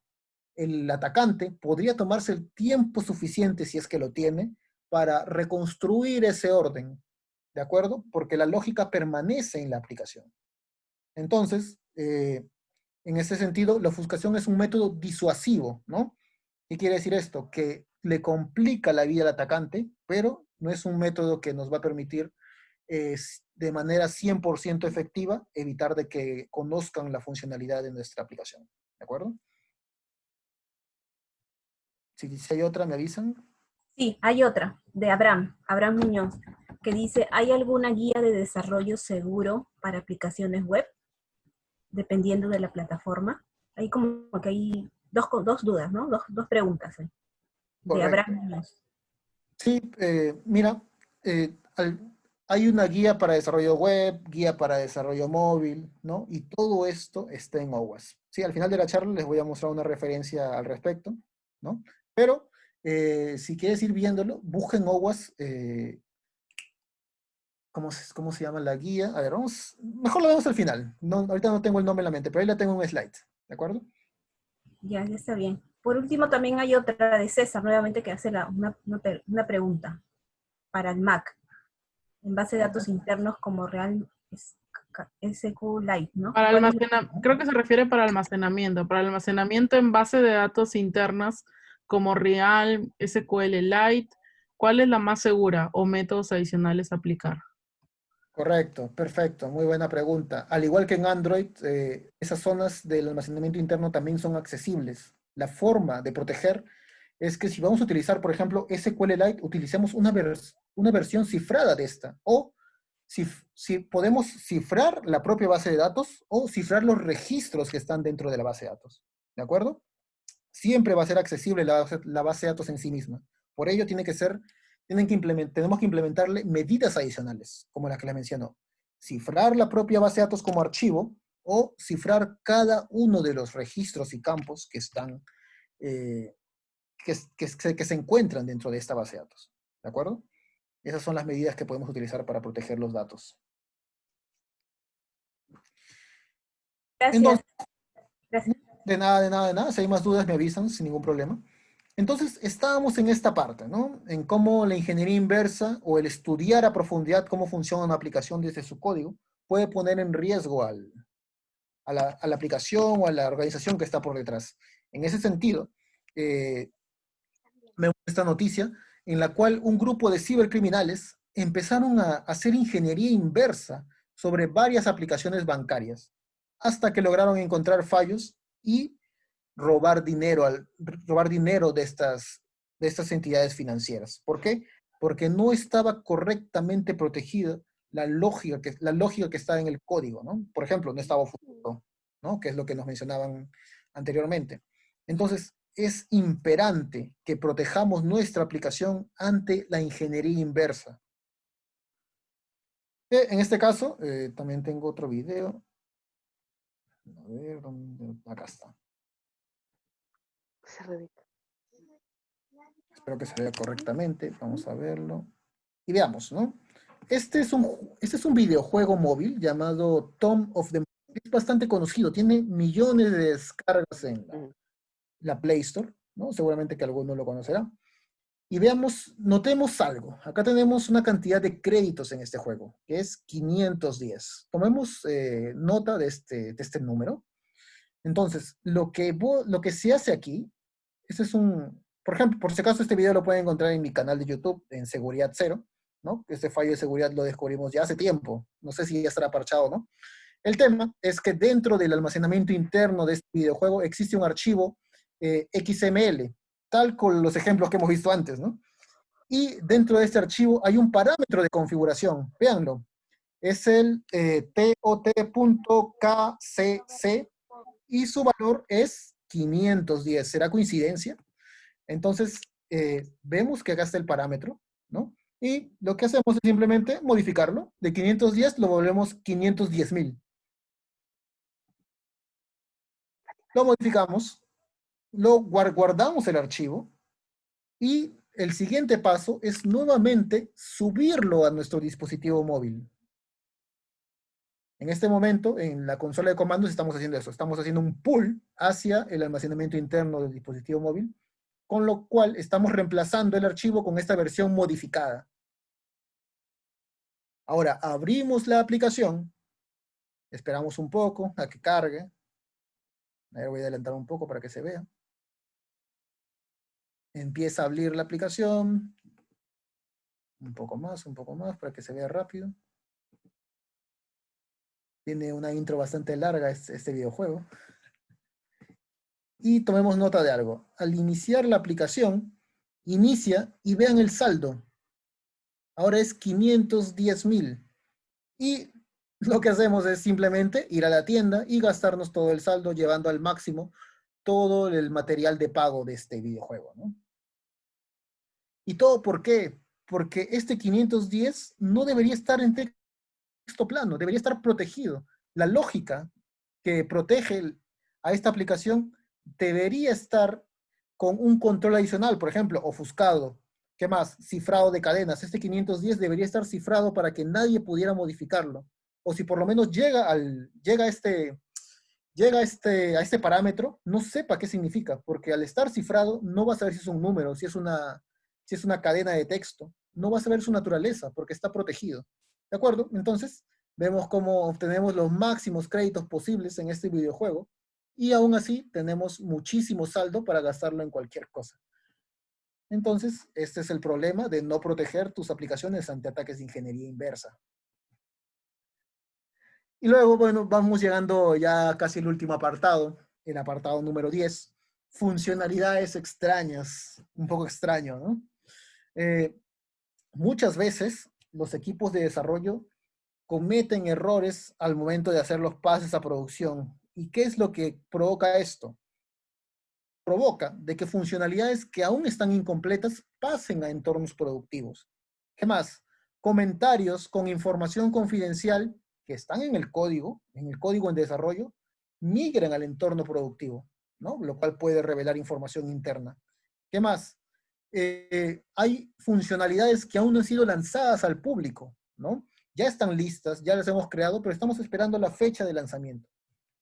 Speaker 1: El atacante podría tomarse el tiempo suficiente, si es que lo tiene, para reconstruir ese orden, ¿de acuerdo? Porque la lógica permanece en la aplicación. Entonces, eh, en ese sentido, la ofuscación es un método disuasivo, ¿no? ¿Qué quiere decir esto? Que le complica la vida al atacante, pero no es un método que nos va a permitir de manera 100% efectiva evitar de que conozcan la funcionalidad de nuestra aplicación. ¿De acuerdo? Si, si hay otra, ¿me avisan?
Speaker 3: Sí, hay otra, de Abraham, Abraham Muñoz, que dice, ¿hay alguna guía de desarrollo seguro para aplicaciones web? Dependiendo de la plataforma. Hay como que hay dos, dos dudas, ¿no? Dos, dos preguntas. De Abraham Muñoz.
Speaker 1: Sí, eh, mira, eh, hay una guía para desarrollo web, guía para desarrollo móvil, ¿no? Y todo esto está en OWASP. Sí, al final de la charla les voy a mostrar una referencia al respecto, ¿no? Pero eh, si quieres ir viéndolo, busquen OWAS, eh, ¿cómo, se, ¿cómo se llama la guía? A ver, vamos, mejor lo vemos al final. No, ahorita no tengo el nombre en la mente, pero ahí la tengo en un slide, ¿de acuerdo?
Speaker 3: Ya, ya está bien. Por último, también hay otra de César, nuevamente, que hace una, una, pregunta para el Mac, en base de datos internos como Real SQLite, ¿no?
Speaker 2: Para creo que se refiere para almacenamiento, para almacenamiento en base de datos internas como Real, SQLite, ¿cuál es la más segura o métodos adicionales aplicar?
Speaker 1: Correcto, perfecto, muy buena pregunta. Al igual que en Android, eh, esas zonas del almacenamiento interno también son accesibles. La forma de proteger es que si vamos a utilizar, por ejemplo, SQLite, utilicemos una, una versión cifrada de esta. O si, si podemos cifrar la propia base de datos o cifrar los registros que están dentro de la base de datos. ¿De acuerdo? Siempre va a ser accesible la, base de datos en sí misma. Por ello tiene que ser, tienen que tenemos que implementarle medidas adicionales, como las que le mencionó. Cifrar la propia base de datos como archivo o cifrar cada uno de los registros y campos que están, eh, que, que se encuentran dentro de esta base de datos. ¿De acuerdo? Esas son las medidas que podemos utilizar para proteger los datos.
Speaker 3: Gracias. Gracias.
Speaker 1: De nada, de nada, de nada. Si hay más dudas me avisan sin ningún problema. Entonces, estábamos en esta parte, ¿no? En cómo la ingeniería inversa o el estudiar a profundidad cómo funciona una aplicación desde su código puede poner en riesgo al, a, la, a, la, aplicación o a la organización que está por detrás. En ese sentido, eh, me gusta esta noticia en la cual un grupo de cibercriminales empezaron a hacer ingeniería inversa sobre varias aplicaciones bancarias, hasta que lograron encontrar fallos y robar dinero, al, robar dinero de estas, de estas entidades financieras. ¿Por qué? Porque no estaba correctamente protegida la lógica que, la lógica que está en el código, ¿no? Por ejemplo, no estaba oculto, ¿no? Que es lo que nos mencionaban anteriormente. Entonces, es imperante que protejamos nuestra aplicación ante la ingeniería inversa. Eh, en este caso, eh, también tengo otro video. A ver, ¿dónde? Acá está. Espero que se vea correctamente. Vamos a verlo. Y veamos, ¿no? Este es un, este es un videojuego móvil llamado Tom of the... Es bastante conocido. Tiene millones de descargas en la, la Play Store, ¿no? Seguramente que alguno lo conocerá. Y veamos, notemos algo. Acá tenemos una cantidad de créditos en este juego, que es 510. Tomemos eh, nota de este, de este número. Entonces, lo que, lo que se hace aquí, este es un, por ejemplo, por si acaso este video lo pueden encontrar en mi canal de YouTube, en Seguridad Cero, ¿no? Este fallo de seguridad lo descubrimos ya hace tiempo. No sé si ya estará parchado no. El tema es que dentro del almacenamiento interno de este videojuego existe un archivo eh, XML, tal con los ejemplos que hemos visto antes, ¿no? Y dentro de este archivo hay un parámetro de configuración, véanlo, es el eh, tot.kcc y su valor es 510. ¿Será coincidencia? Entonces, eh, vemos que acá está el parámetro, ¿no? Y lo que hacemos es simplemente modificarlo. De 510 lo volvemos 510.000. Lo modificamos, lo guardamos el archivo y el siguiente paso es nuevamente subirlo a nuestro dispositivo móvil. En este momento, en la consola de comandos estamos haciendo eso. Estamos haciendo un pull hacia el almacenamiento interno del dispositivo móvil, con lo cual estamos reemplazando el archivo con esta versión modificada. Ahora, abrimos la aplicación, esperamos un poco a que cargue. Voy a adelantar un poco para que se vea. Empieza a abrir la aplicación. Un poco más, un poco más, para que se vea rápido. Tiene una intro bastante larga este, videojuego. Y tomemos nota de algo. Al iniciar la aplicación, inicia y vean el saldo. Ahora es 510 mil. Y lo que hacemos es simplemente ir a la tienda y gastarnos todo el saldo llevando al máximo todo el material de pago de este videojuego. ¿Y todo por qué? Porque este 510 no debería estar en texto plano, debería estar protegido. La lógica que protege a esta aplicación debería estar con un control adicional, por ejemplo, ofuscado. ¿Qué más? Cifrado de cadenas. Este 510 debería estar cifrado para que nadie pudiera modificarlo. O si por lo menos llega, al, llega, este, llega este, a este parámetro, no sepa qué significa, porque al estar cifrado no va a saber si es un número, si es una, si es una cadena de texto. No va a saber su naturaleza, porque está protegido. ¿De acuerdo? Entonces, vemos cómo obtenemos los máximos créditos posibles en este videojuego y aún así tenemos muchísimo saldo para gastarlo en cualquier cosa. Entonces, este es el problema de no proteger tus aplicaciones ante ataques de ingeniería inversa. Y luego, bueno, vamos llegando ya casi al último apartado, el apartado número 10, funcionalidades extrañas, un poco extraño, ¿no? Eh, muchas veces los equipos de desarrollo cometen errores al momento de hacer los pases a producción. ¿Y qué es lo que provoca esto? Provoca de que funcionalidades que aún están incompletas pasen a entornos productivos. ¿Qué más? Comentarios con información confidencial que están en el código, en el código en desarrollo, migran al entorno productivo, ¿no? Lo cual puede revelar información interna. ¿Qué más? Eh, hay funcionalidades que aún no han sido lanzadas al público, ¿no? ya están listas, ya las hemos creado, pero estamos esperando la fecha de lanzamiento.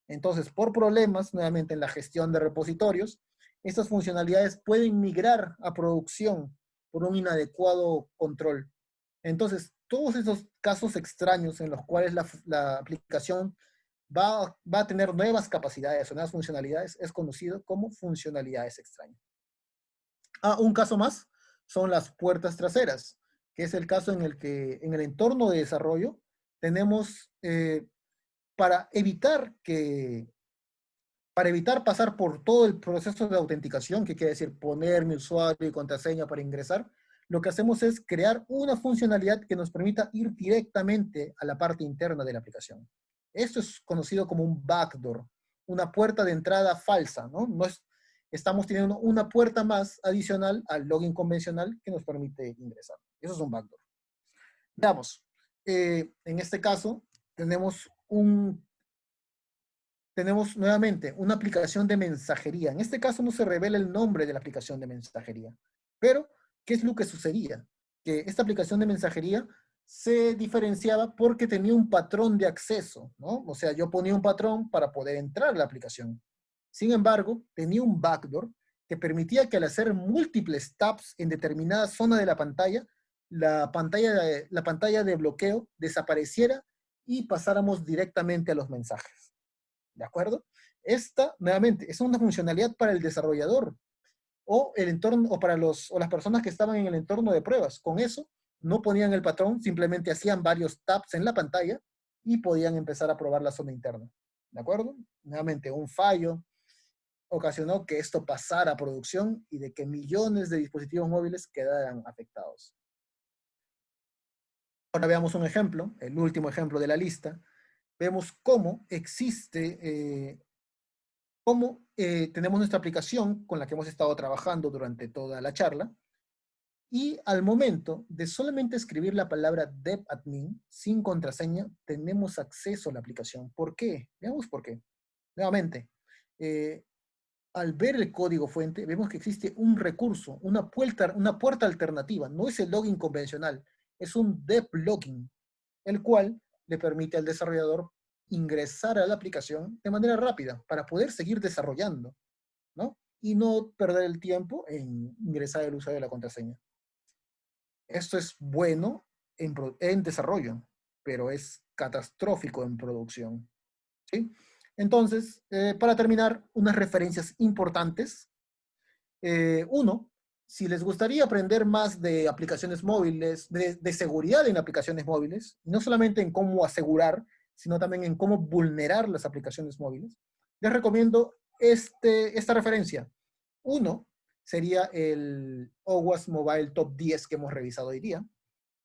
Speaker 1: Entonces, por problemas, nuevamente en la gestión de repositorios, estas funcionalidades pueden migrar a producción por un inadecuado control. Entonces, todos esos casos extraños en los cuales la, aplicación va, va, a tener nuevas capacidades o nuevas funcionalidades es conocido como funcionalidades extrañas. Ah, un caso más son las puertas traseras que es el caso en el que en el entorno de desarrollo tenemos eh, para evitar que para evitar pasar por todo el proceso de autenticación, que quiere decir poner mi usuario y contraseña para ingresar, lo que hacemos es crear una funcionalidad que nos permita ir directamente a la parte interna de la aplicación. Esto es conocido como un backdoor, una puerta de entrada falsa, ¿no? no es, estamos teniendo una puerta más adicional al login convencional que nos permite ingresar. Eso es un backdoor. Veamos, eh, en este caso tenemos un, tenemos nuevamente una aplicación de mensajería. En este caso no se revela el nombre de la aplicación de mensajería, pero ¿qué es lo que sucedía? Que esta aplicación de mensajería se diferenciaba porque tenía un patrón de acceso, ¿no? O sea, yo ponía un patrón para poder entrar a la aplicación. Sin embargo, tenía un backdoor que permitía que al hacer múltiples taps en determinada zona de la pantalla, la pantalla, de, la pantalla de bloqueo desapareciera y pasáramos directamente a los mensajes. ¿De acuerdo? Esta, nuevamente, es una funcionalidad para el desarrollador o, el entorno, o para los, o las personas que estaban en el entorno de pruebas. Con eso, no ponían el patrón, simplemente hacían varios taps en la pantalla y podían empezar a probar la zona interna. ¿De acuerdo? Nuevamente, un fallo ocasionó que esto pasara a producción y de que millones de dispositivos móviles quedaran afectados. Ahora veamos un ejemplo, el último ejemplo de la lista. Vemos cómo existe, eh, como eh, tenemos nuestra aplicación con la que hemos estado trabajando durante toda la charla, y al momento de solamente escribir la palabra depadmin sin contraseña, tenemos acceso a la aplicación. ¿Por qué? Veamos por qué. Nuevamente, eh, al ver el código fuente, vemos que existe un recurso, una puerta, alternativa. No es el login convencional, es un dep login, el cual le permite al desarrollador ingresar a la aplicación de manera rápida para poder seguir desarrollando, ¿no? Y no perder el tiempo en ingresar el usuario de la contraseña. Esto es bueno en, desarrollo, pero es catastrófico en producción. ¿sí? Entonces, eh, para terminar, unas referencias importantes. Eh, uno, si les gustaría aprender más de aplicaciones móviles, de, seguridad en aplicaciones móviles, no solamente en cómo asegurar, sino también en cómo vulnerar las aplicaciones móviles, les recomiendo este, esta referencia. Uno, sería el OWASP Mobile Top 10 que hemos revisado hoy día.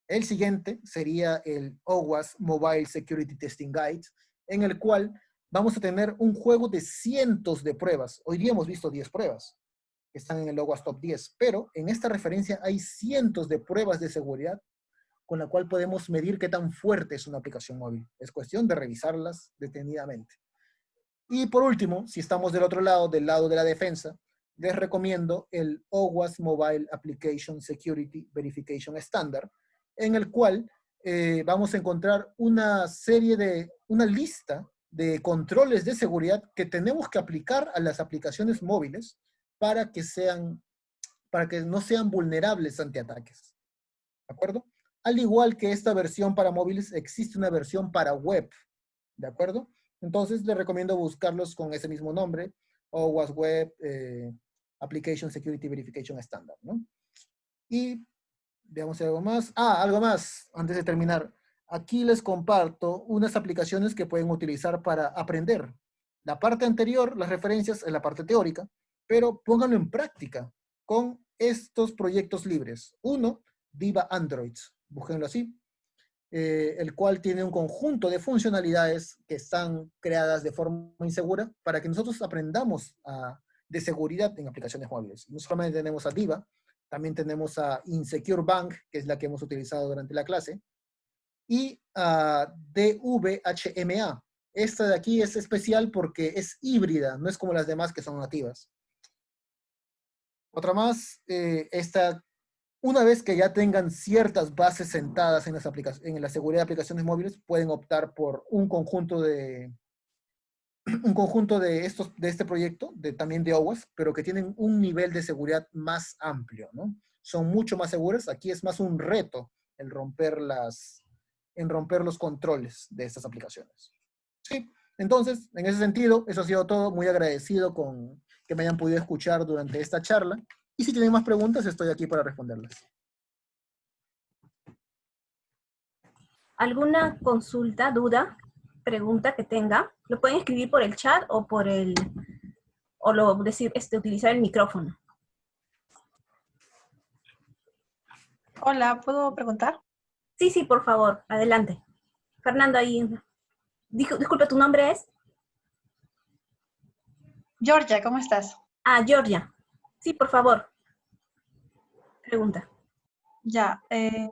Speaker 1: El siguiente sería el OWASP Mobile Security Testing Guide, en el cual vamos a tener un juego de cientos de pruebas. Hoy día hemos visto 10 pruebas que están en el OWASP Top 10, pero en esta referencia hay cientos de pruebas de seguridad con la cual podemos medir qué tan fuerte es una aplicación móvil. Es cuestión de revisarlas detenidamente. Y por último, si estamos del otro lado, del lado de la defensa, les recomiendo el OWASP Mobile Application Security Verification Standard, en el cual eh, vamos a encontrar una serie de, una lista de controles de seguridad que tenemos que aplicar a las aplicaciones móviles para que sean, para que no sean vulnerables ante ataques. ¿De acuerdo? Al igual que esta versión para móviles, existe una versión para web. ¿De acuerdo? Entonces, les recomiendo buscarlos con ese mismo nombre, OWASP Web eh, Application Security Verification Standard, ¿no? Y veamos algo más. Ah, algo más, antes de terminar. Aquí les comparto unas aplicaciones que pueden utilizar para aprender. La parte anterior, las referencias, es la parte teórica, pero pónganlo en práctica con estos proyectos libres. Uno, Viva Androids, búsquenlo así, eh, el cual tiene un conjunto de funcionalidades que están creadas de forma insegura para que nosotros aprendamos a de seguridad en aplicaciones móviles. No solamente tenemos a Diva, también tenemos a Insecure Bank, que es la que hemos utilizado durante la clase, y a DVHMA. Esta de aquí es especial porque es híbrida, no es como las demás que son nativas. Otra más, eh, esta, una vez que ya tengan ciertas bases sentadas en, las en la seguridad de aplicaciones móviles, pueden optar por un conjunto de, un conjunto de, estos, de este proyecto, de, también de OWASP, pero que tienen un nivel de seguridad más amplio, ¿no? Son mucho más seguras. Aquí es más un reto el romper las, en romper los controles de estas aplicaciones. Sí, entonces, en ese sentido, eso ha sido todo. Muy agradecido con que me hayan podido escuchar durante esta charla. Y si tienen más preguntas, estoy aquí para responderlas.
Speaker 3: ¿Alguna consulta, duda? pregunta que tenga, lo pueden escribir por el chat o por el, o lo decir, este, utilizar el micrófono.
Speaker 4: Hola, ¿puedo preguntar?
Speaker 3: Sí, sí, por favor, adelante. Fernando, ahí. disculpe, ¿tu nombre es?
Speaker 4: Georgia, ¿cómo estás?
Speaker 3: Ah, Georgia. Sí, por favor. Pregunta.
Speaker 4: Ya, eh,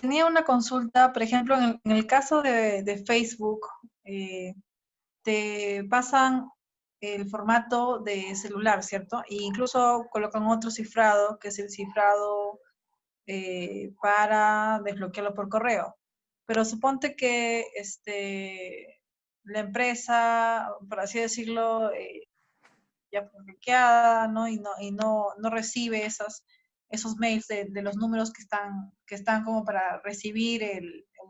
Speaker 4: tenía una consulta, por ejemplo, en el, caso de, Facebook, eh, te pasan el formato de celular, ¿cierto? E incluso colocan otro cifrado, que es el cifrado eh, para desbloquearlo por correo. Pero suponte que este, la empresa, por así decirlo, eh, ya bloqueada, ¿no? Y no, y no, no recibe esas esos mails de, los números que están, que están como para recibir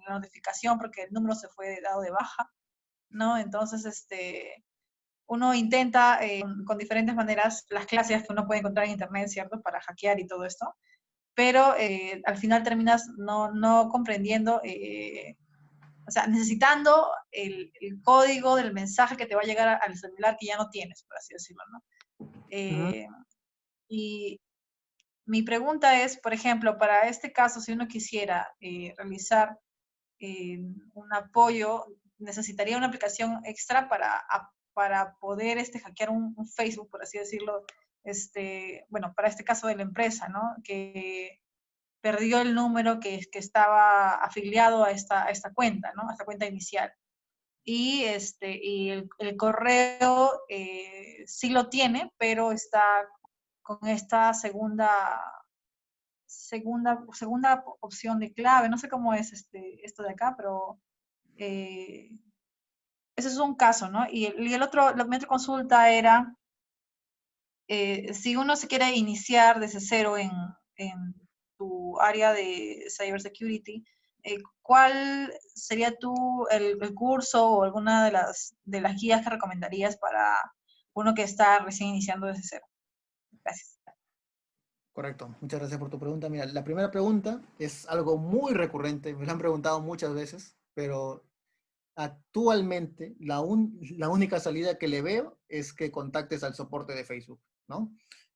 Speaker 4: la notificación porque el número se fue dado de baja, ¿no? Entonces, este, uno intenta eh, con diferentes maneras las clases que uno puede encontrar en internet, ¿cierto? Para hackear y todo esto, pero eh, al final terminas no, no comprendiendo, eh, o sea, necesitando el, el, código del mensaje que te va a llegar al celular que ya no tienes, por así decirlo, ¿no? Y mi pregunta es, por ejemplo, para este caso, si uno quisiera eh, realizar eh, un apoyo, necesitaría una aplicación extra para, para poder este, hackear un, Facebook, por así decirlo, este, bueno, para este caso de la empresa, ¿no? Que perdió el número que, que estaba afiliado a esta, a esta cuenta, ¿no? A esta cuenta inicial. Y, este, y el, correo eh, sí lo tiene, pero está con esta segunda, segunda, segunda opción de clave. No sé cómo es este, esto de acá, pero eh, ese es un caso, ¿no? Y, el otro, la otra consulta era, eh, si uno se quiere iniciar desde cero en, en tu área de cybersecurity, eh, ¿cuál sería tú el, curso o alguna de las, de las guías que recomendarías para uno que está recién iniciando desde cero? Gracias.
Speaker 1: Correcto, muchas gracias por tu pregunta. Mira, la primera pregunta es algo muy recurrente, me lo han preguntado muchas veces, pero actualmente la, la única salida que le veo es que contactes al soporte de Facebook,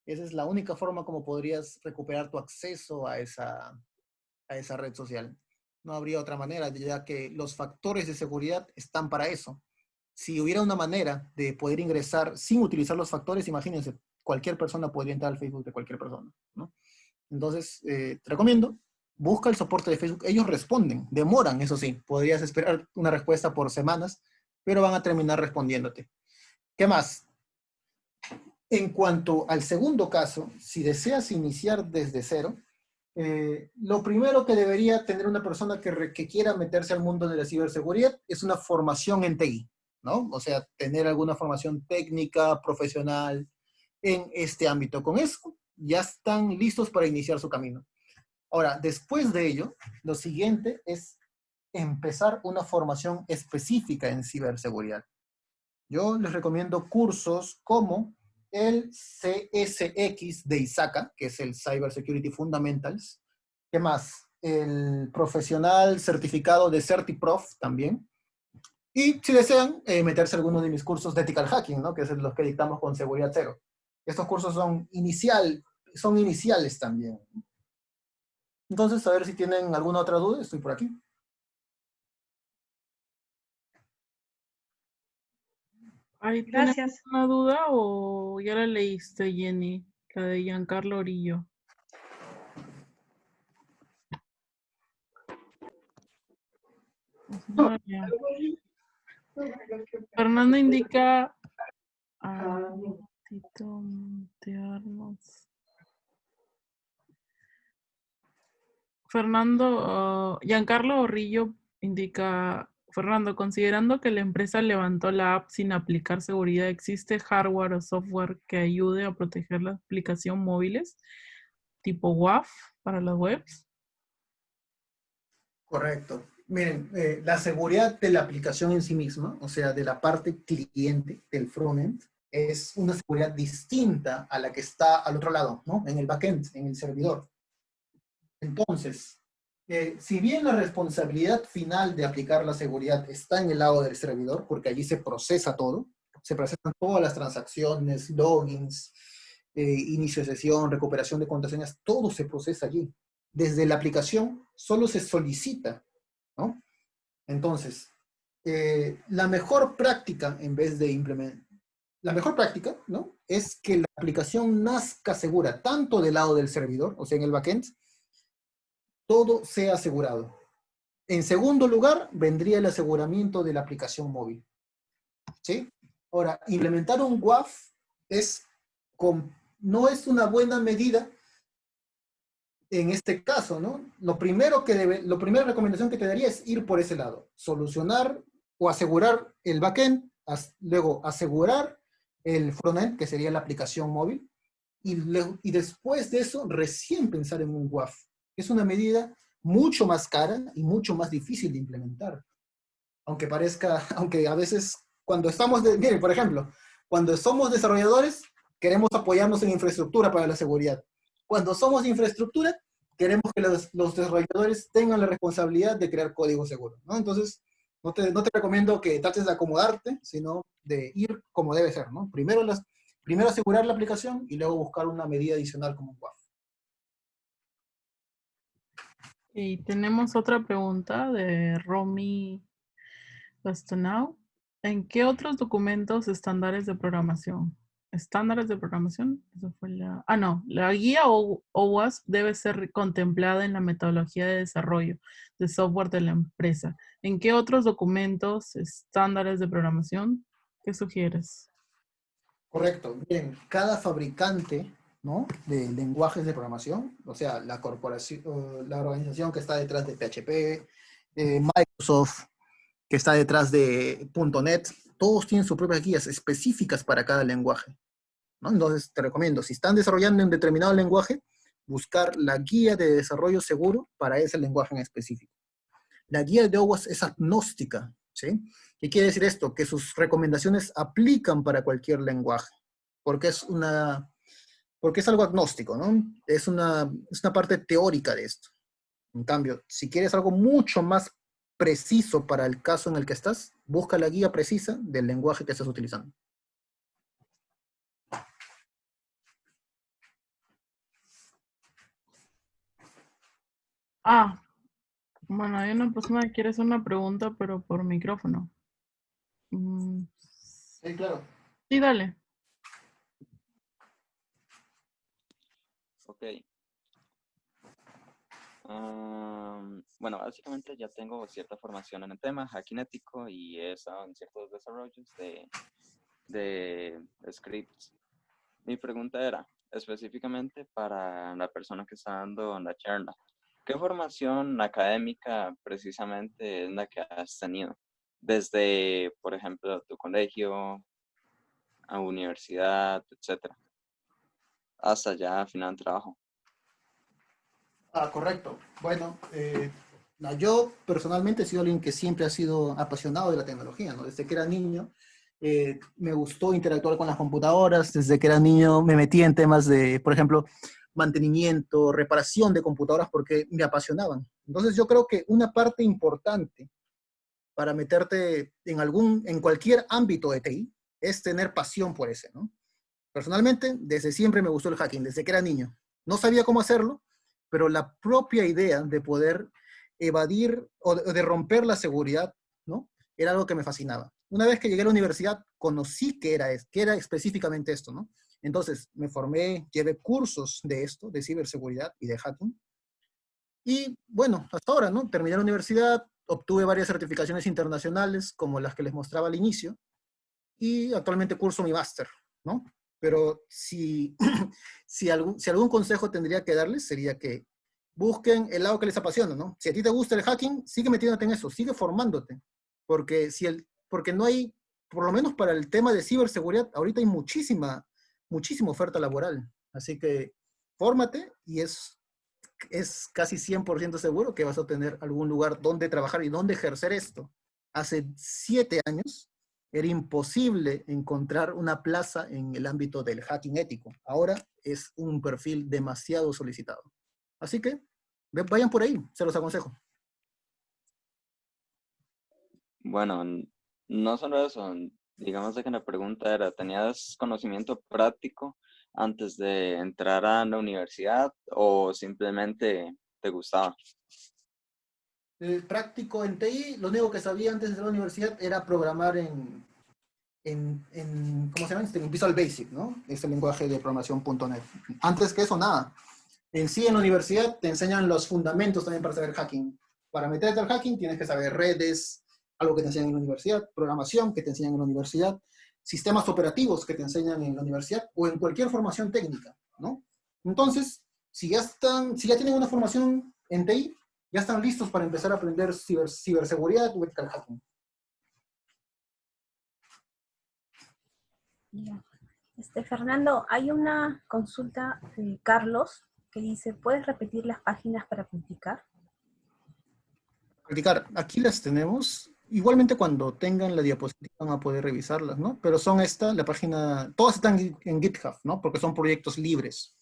Speaker 1: Esa es la única forma como podrías recuperar tu acceso a esa, a esa red social. No habría otra manera, ya que los factores de seguridad están para eso. Si hubiera una manera de poder ingresar sin utilizar los factores, imagínense, cualquier persona podría entrar al Facebook de cualquier persona. Entonces, eh, te recomiendo busca el soporte de Facebook. Ellos responden, demoran, eso sí. Podrías esperar una respuesta por semanas, pero van a terminar respondiéndote. ¿Qué más? En cuanto al segundo caso, si deseas iniciar desde cero, eh, lo primero que debería tener una persona que, que, quiera meterse al mundo de la ciberseguridad es una formación en TI, ¿no? O sea, tener alguna formación técnica, profesional en este ámbito. Con eso ya están listos para iniciar su camino. Ahora, después de ello, lo siguiente es empezar una formación específica en ciberseguridad. Yo les recomiendo cursos como el CSX de ISACA, que es el Cyber Security Fundamentals. ¿Qué más? El profesional certificado de CertiProf también. Y si desean, eh, meterse alguno de mis cursos de Ethical Hacking, ¿no? que es los que dictamos con Seguridad Cero. Estos cursos son, inicial, son iniciales también. Entonces, a ver si tienen alguna otra duda, estoy por aquí.
Speaker 2: Gracias. una duda o ya la leíste, Jenny? La de Giancarlo Orillo. Fernando indica a Tito Fernando, uh, Giancarlo Orrillo indica, Fernando, considerando que la empresa levantó la app sin aplicar seguridad, ¿existe hardware o software que ayude a proteger la aplicación móviles tipo WAF para las webs?
Speaker 1: Correcto. Miren, eh, la seguridad de la aplicación en sí misma, o sea, de la parte cliente, del frontend, es una seguridad distinta a la que está al otro lado, ¿no? En el backend, en el servidor. Entonces, si bien la responsabilidad final de aplicar la seguridad está en el lado del servidor, porque allí se procesa todo, se procesan todas las transacciones, logins, eh, inicio de sesión, recuperación de contraseñas, todo se procesa allí. Desde la aplicación solo se solicita. Entonces, eh, la mejor práctica en vez de implementar, la mejor práctica, ¿no? Es que la aplicación nazca segura, tanto del lado del servidor, o sea, en el backend, todo sea asegurado. En segundo lugar, vendría el aseguramiento de la aplicación móvil. ¿Sí? Ahora, implementar un WAF es no es una buena medida en este caso, ¿no? Lo primero que debe, lo primera recomendación que te daría es ir por ese lado. Solucionar o asegurar el backend, luego asegurar el frontend, que sería la aplicación móvil, y después de eso, recién pensar en un WAF es una medida mucho más cara y mucho más difícil de implementar. Aunque parezca, aunque a veces cuando estamos, de, miren, por ejemplo, cuando somos desarrolladores, queremos apoyarnos en infraestructura para la seguridad. Cuando somos infraestructura, queremos que los, desarrolladores tengan la responsabilidad de crear código seguro. ¿no? Entonces, no te, recomiendo que trates de acomodarte, sino de ir como debe ser. Primero, primero asegurar la aplicación y luego buscar una medida adicional como un WAF.
Speaker 2: Y tenemos otra pregunta de Romy Bastonau. ¿En qué otros documentos estándares de programación? ¿Estándares de programación? Eso fue la... Ah, no. La guía OWASP debe ser contemplada en la metodología de desarrollo de software de la empresa. ¿En qué otros documentos estándares de programación? ¿Qué sugieres?
Speaker 1: Correcto. Bien, cada fabricante ¿no? de lenguajes de programación, o sea, la corporación, la organización que está detrás de PHP, Microsoft, que está detrás de .NET, todos tienen sus propias guías específicas para cada lenguaje. ¿no? Entonces, te recomiendo, si están desarrollando un determinado lenguaje, buscar la guía de desarrollo seguro para ese lenguaje en específico. La guía de OWASP es agnóstica, ¿sí? ¿Qué quiere decir esto? Que sus recomendaciones aplican para cualquier lenguaje, porque es una, porque es algo agnóstico, ¿no? Es una, es una parte teórica de esto. En cambio, si quieres algo mucho más preciso para el caso en el que estás, busca la guía precisa del lenguaje que estás utilizando.
Speaker 2: Ah, bueno, hay una persona que quiere hacer una pregunta, pero por micrófono.
Speaker 1: Mm. Sí, claro.
Speaker 2: Sí, dale.
Speaker 5: Ok bueno, básicamente ya tengo cierta formación en el tema, hacking ético, y he estado en ciertos desarrollos de, de scripts. Mi pregunta era, específicamente para la persona que está dando la charla, ¿qué formación académica precisamente es la que has tenido? Desde, por ejemplo, tu colegio, a universidad, etcétera, hasta ya final de trabajo.
Speaker 1: Ah, correcto. Bueno, eh, yo personalmente he sido alguien que siempre ha sido apasionado de la tecnología, ¿no? Desde que era niño eh, me gustó interactuar con las computadoras, desde que era niño me metí en temas de, por ejemplo, mantenimiento, reparación de computadoras porque me apasionaban. Entonces yo creo que una parte importante para meterte en algún, en cualquier ámbito de TI es tener pasión por ese, ¿no? Personalmente, desde siempre me gustó el hacking, desde que era niño. No sabía cómo hacerlo, pero la propia idea de poder evadir o de, romper la seguridad, ¿no? Era algo que me fascinaba. Una vez que llegué a la universidad, conocí que era, que era específicamente esto, ¿no? Entonces, me formé, llevé cursos de esto, de ciberseguridad y de hacking. Y bueno, hasta ahora, ¿no? Terminé la universidad, obtuve varias certificaciones internacionales, como las que les mostraba al inicio, y actualmente curso mi máster, ¿no? Pero si, si, algún, si algún consejo tendría que darles sería que busquen el lado que les apasiona, ¿no? Si a ti te gusta el hacking, sigue metiéndote en eso, sigue formándote, porque, si el, porque no hay, por lo menos para el tema de ciberseguridad, ahorita hay muchísima, muchísima oferta laboral, así que fórmate y es, es casi 100% seguro que vas a tener algún lugar donde trabajar y donde ejercer esto. Hace siete años, era imposible encontrar una plaza en el ámbito del hacking ético. Ahora es un perfil demasiado solicitado. Así que vayan por ahí, se los aconsejo.
Speaker 5: Bueno, no solo eso, digamos que la pregunta era, ¿tenías conocimiento práctico antes de entrar a la universidad o simplemente te gustaba?
Speaker 1: Práctico en TI, lo único que sabía antes de la universidad era programar en, en, ¿cómo se llama? En Visual Basic, ¿no? Este lenguaje de programación .NET. Antes que eso, nada. En sí, en la universidad te enseñan los fundamentos también para saber hacking. Para meterte al hacking tienes que saber redes, algo que te enseñan en la universidad, programación que te enseñan en la universidad, sistemas operativos que te enseñan en la universidad o en cualquier formación técnica, ¿no? Entonces, si ya, están, si ya tienen una formación en TI, ya están listos para empezar a aprender ciber, ciberseguridad o ethical hacking.
Speaker 3: Este, Fernando, hay una consulta de Carlos que dice, ¿puedes repetir las páginas para practicar?
Speaker 1: Practicar, aquí las tenemos. Igualmente cuando tengan la diapositiva van a poder revisarlas, ¿no? Pero son esta, la página, todas están en GitHub, ¿no? Porque son proyectos libres.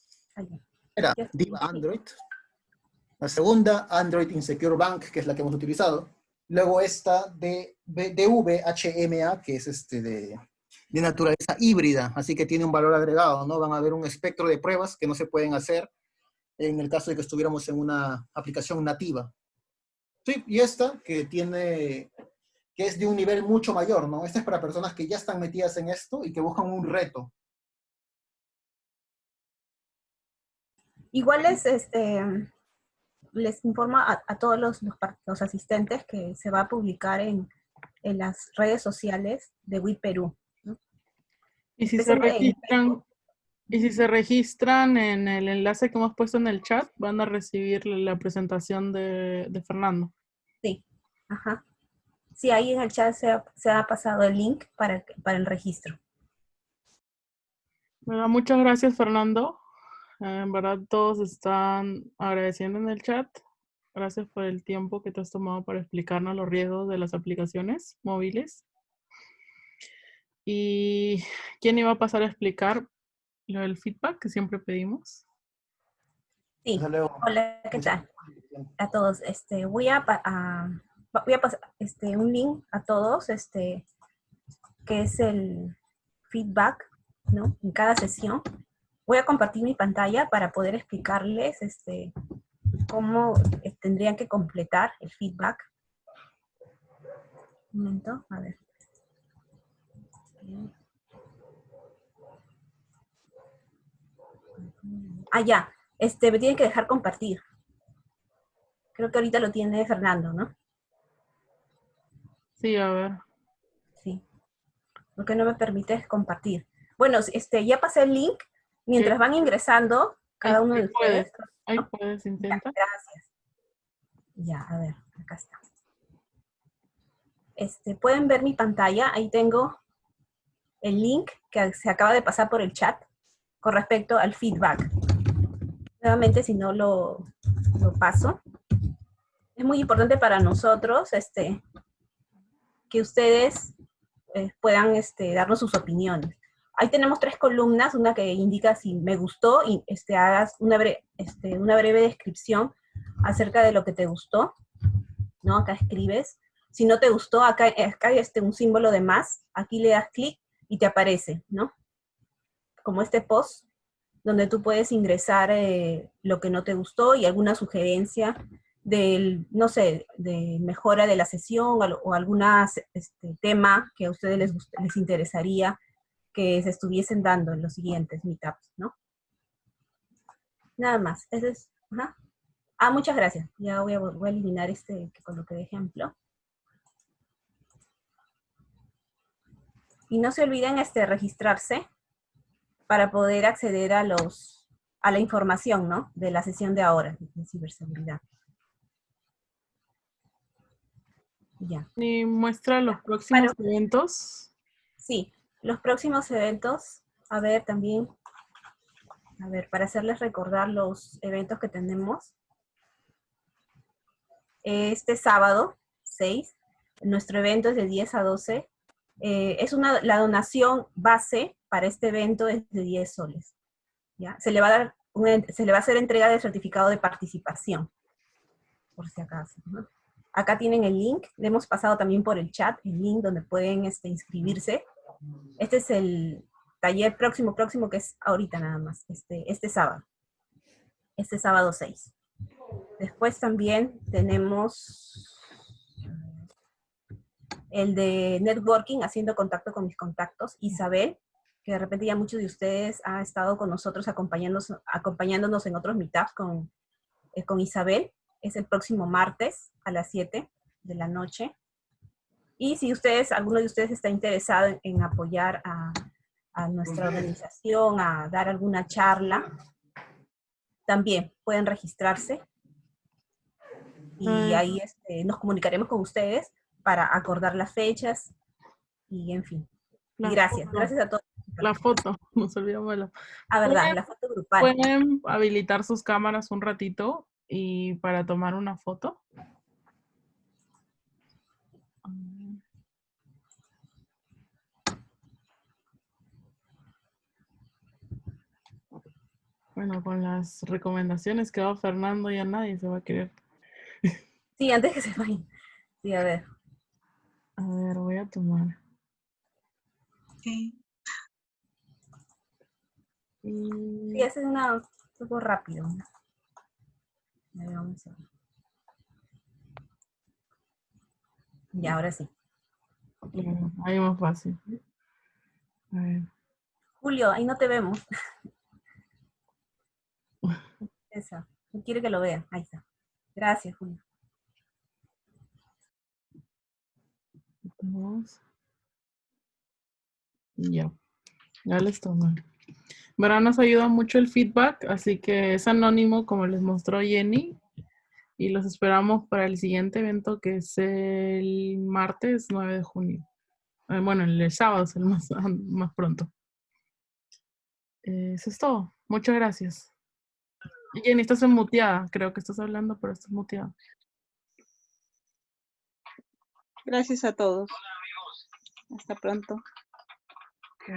Speaker 1: Era Diva Android, la segunda, Android Insecure Bank, que es la que hemos utilizado. Luego esta de DVHMA, que es este de, de, naturaleza híbrida, así que tiene un valor agregado, ¿no? Van a haber un espectro de pruebas que no se pueden hacer en el caso de que estuviéramos en una aplicación nativa. Sí, y esta que tiene que es de un nivel mucho mayor, ¿no? Este es para personas que ya están metidas en esto y que buscan un reto.
Speaker 3: Igual les, este, les informa a, todos los, los, asistentes que se va a publicar en, en las redes sociales de WIP Perú.
Speaker 2: Y si se registran, y si se registran en el enlace que hemos puesto en el chat, van a recibir la presentación de, de Fernando.
Speaker 3: Sí, ajá. Sí, ahí en el chat se ha, se ha pasado el link para, para el registro.
Speaker 2: muchas gracias, Fernando. En verdad, todos están agradeciendo en el chat. Gracias por el tiempo que te has tomado para explicarnos los riesgos de las aplicaciones móviles. ¿Y quién iba a pasar a explicar lo del feedback que siempre pedimos?
Speaker 3: Sí. Hola, ¿qué tal? A todos. Este, voy a, voy a pasar este, un link a todos, este, que es el feedback, ¿no? En cada sesión. Voy a compartir mi pantalla para poder explicarles este, cómo eh, tendrían que completar el feedback. Un momento, a ver. Ah, ya. Este, me tienen que dejar compartir. Creo que ahorita lo tiene Fernando, ¿no?
Speaker 2: Sí, a ver.
Speaker 3: Sí. Lo que no me permite compartir. Bueno, este, ya pasé el link. Mientras van ingresando, cada uno de ustedes.
Speaker 2: Ahí puedes intentar.
Speaker 3: gracias. Ya, a ver, acá está. Este, pueden ver mi pantalla, ahí tengo el link que se acaba de pasar por el chat con respecto al feedback. Nuevamente, si no lo, lo paso. Es muy importante para nosotros este, que ustedes eh, puedan este, darnos sus opiniones. Ahí tenemos tres columnas, una que indica si me gustó y este, hagas una, este, una breve descripción acerca de lo que te gustó, ¿no? Acá escribes. Si no te gustó, acá, acá hay este, un símbolo de más, aquí le das clic y te aparece, ¿no? Como este post, donde tú puedes ingresar eh, lo que no te gustó y alguna sugerencia del, no sé, de mejora de la sesión o, algún este, tema que a ustedes les, les interesaría que se estuviesen dando en los siguientes meetups, ¿no? Nada más. Ese es, Ah, muchas gracias. Ya voy a, voy a eliminar este que coloqué de ejemplo. Y no se olviden este, registrarse para poder acceder a, los, a la información ¿no? de la sesión de ahora de ciberseguridad.
Speaker 2: Ya. ¿Y muestra los próximos eventos?
Speaker 3: Sí, los próximos eventos, a ver también, a ver, para hacerles recordar los eventos que tenemos. Este sábado, 6, nuestro evento es de 10 a 12. Eh, es una, la donación base para este evento es de 10 soles. ¿ya? Se, le va a dar se le va a hacer entrega de certificado de participación, por si acaso. Acá tienen el link, le hemos pasado también por el chat el link donde pueden este, inscribirse este es el taller próximo, próximo, que es ahorita nada más, este, este sábado. Este sábado 6. Después también tenemos el de networking, haciendo contacto con mis contactos. Isabel, que de repente ya muchos de ustedes han estado con nosotros acompañándonos, acompañándonos en otros meetups con, eh, con Isabel. Es el próximo martes a las 7 de la noche. Y si ustedes, alguno de ustedes está interesado en, apoyar a, nuestra organización, a dar alguna charla, también pueden registrarse. Y ahí este, nos comunicaremos con ustedes para acordar las fechas y en fin. gracias, gracias a todos.
Speaker 2: La foto, nos olvidamos de la
Speaker 3: Ah, verdad, la foto grupal.
Speaker 2: ¿Pueden habilitar sus cámaras un ratito y para tomar una foto? Bueno, con las recomendaciones que va Fernando ya nadie se va a querer.
Speaker 3: Sí, antes que se vayan. Sí, a ver.
Speaker 2: A ver, voy a tomar.
Speaker 4: Sí.
Speaker 3: Sí, ese es una, un poco rápido. A ver, vamos a ver. Y ahora sí.
Speaker 2: Ahí más fácil. A ver.
Speaker 3: Julio, ahí no te vemos. Esa. No quiere que lo vea. Ahí está. Gracias, Julio.
Speaker 2: Ya. Ya les tomé. Verán, nos ayuda mucho el feedback, así que es anónimo como les mostró Jenny. Y los esperamos para el siguiente evento que es el martes 9 de junio. Eh, bueno, el, el sábado es el más, más pronto. Eh, eso es todo. Muchas gracias. Jenny, estás muteada. Creo que estás hablando, pero estás muteada.
Speaker 6: Gracias a todos. Hasta pronto.
Speaker 2: Ok.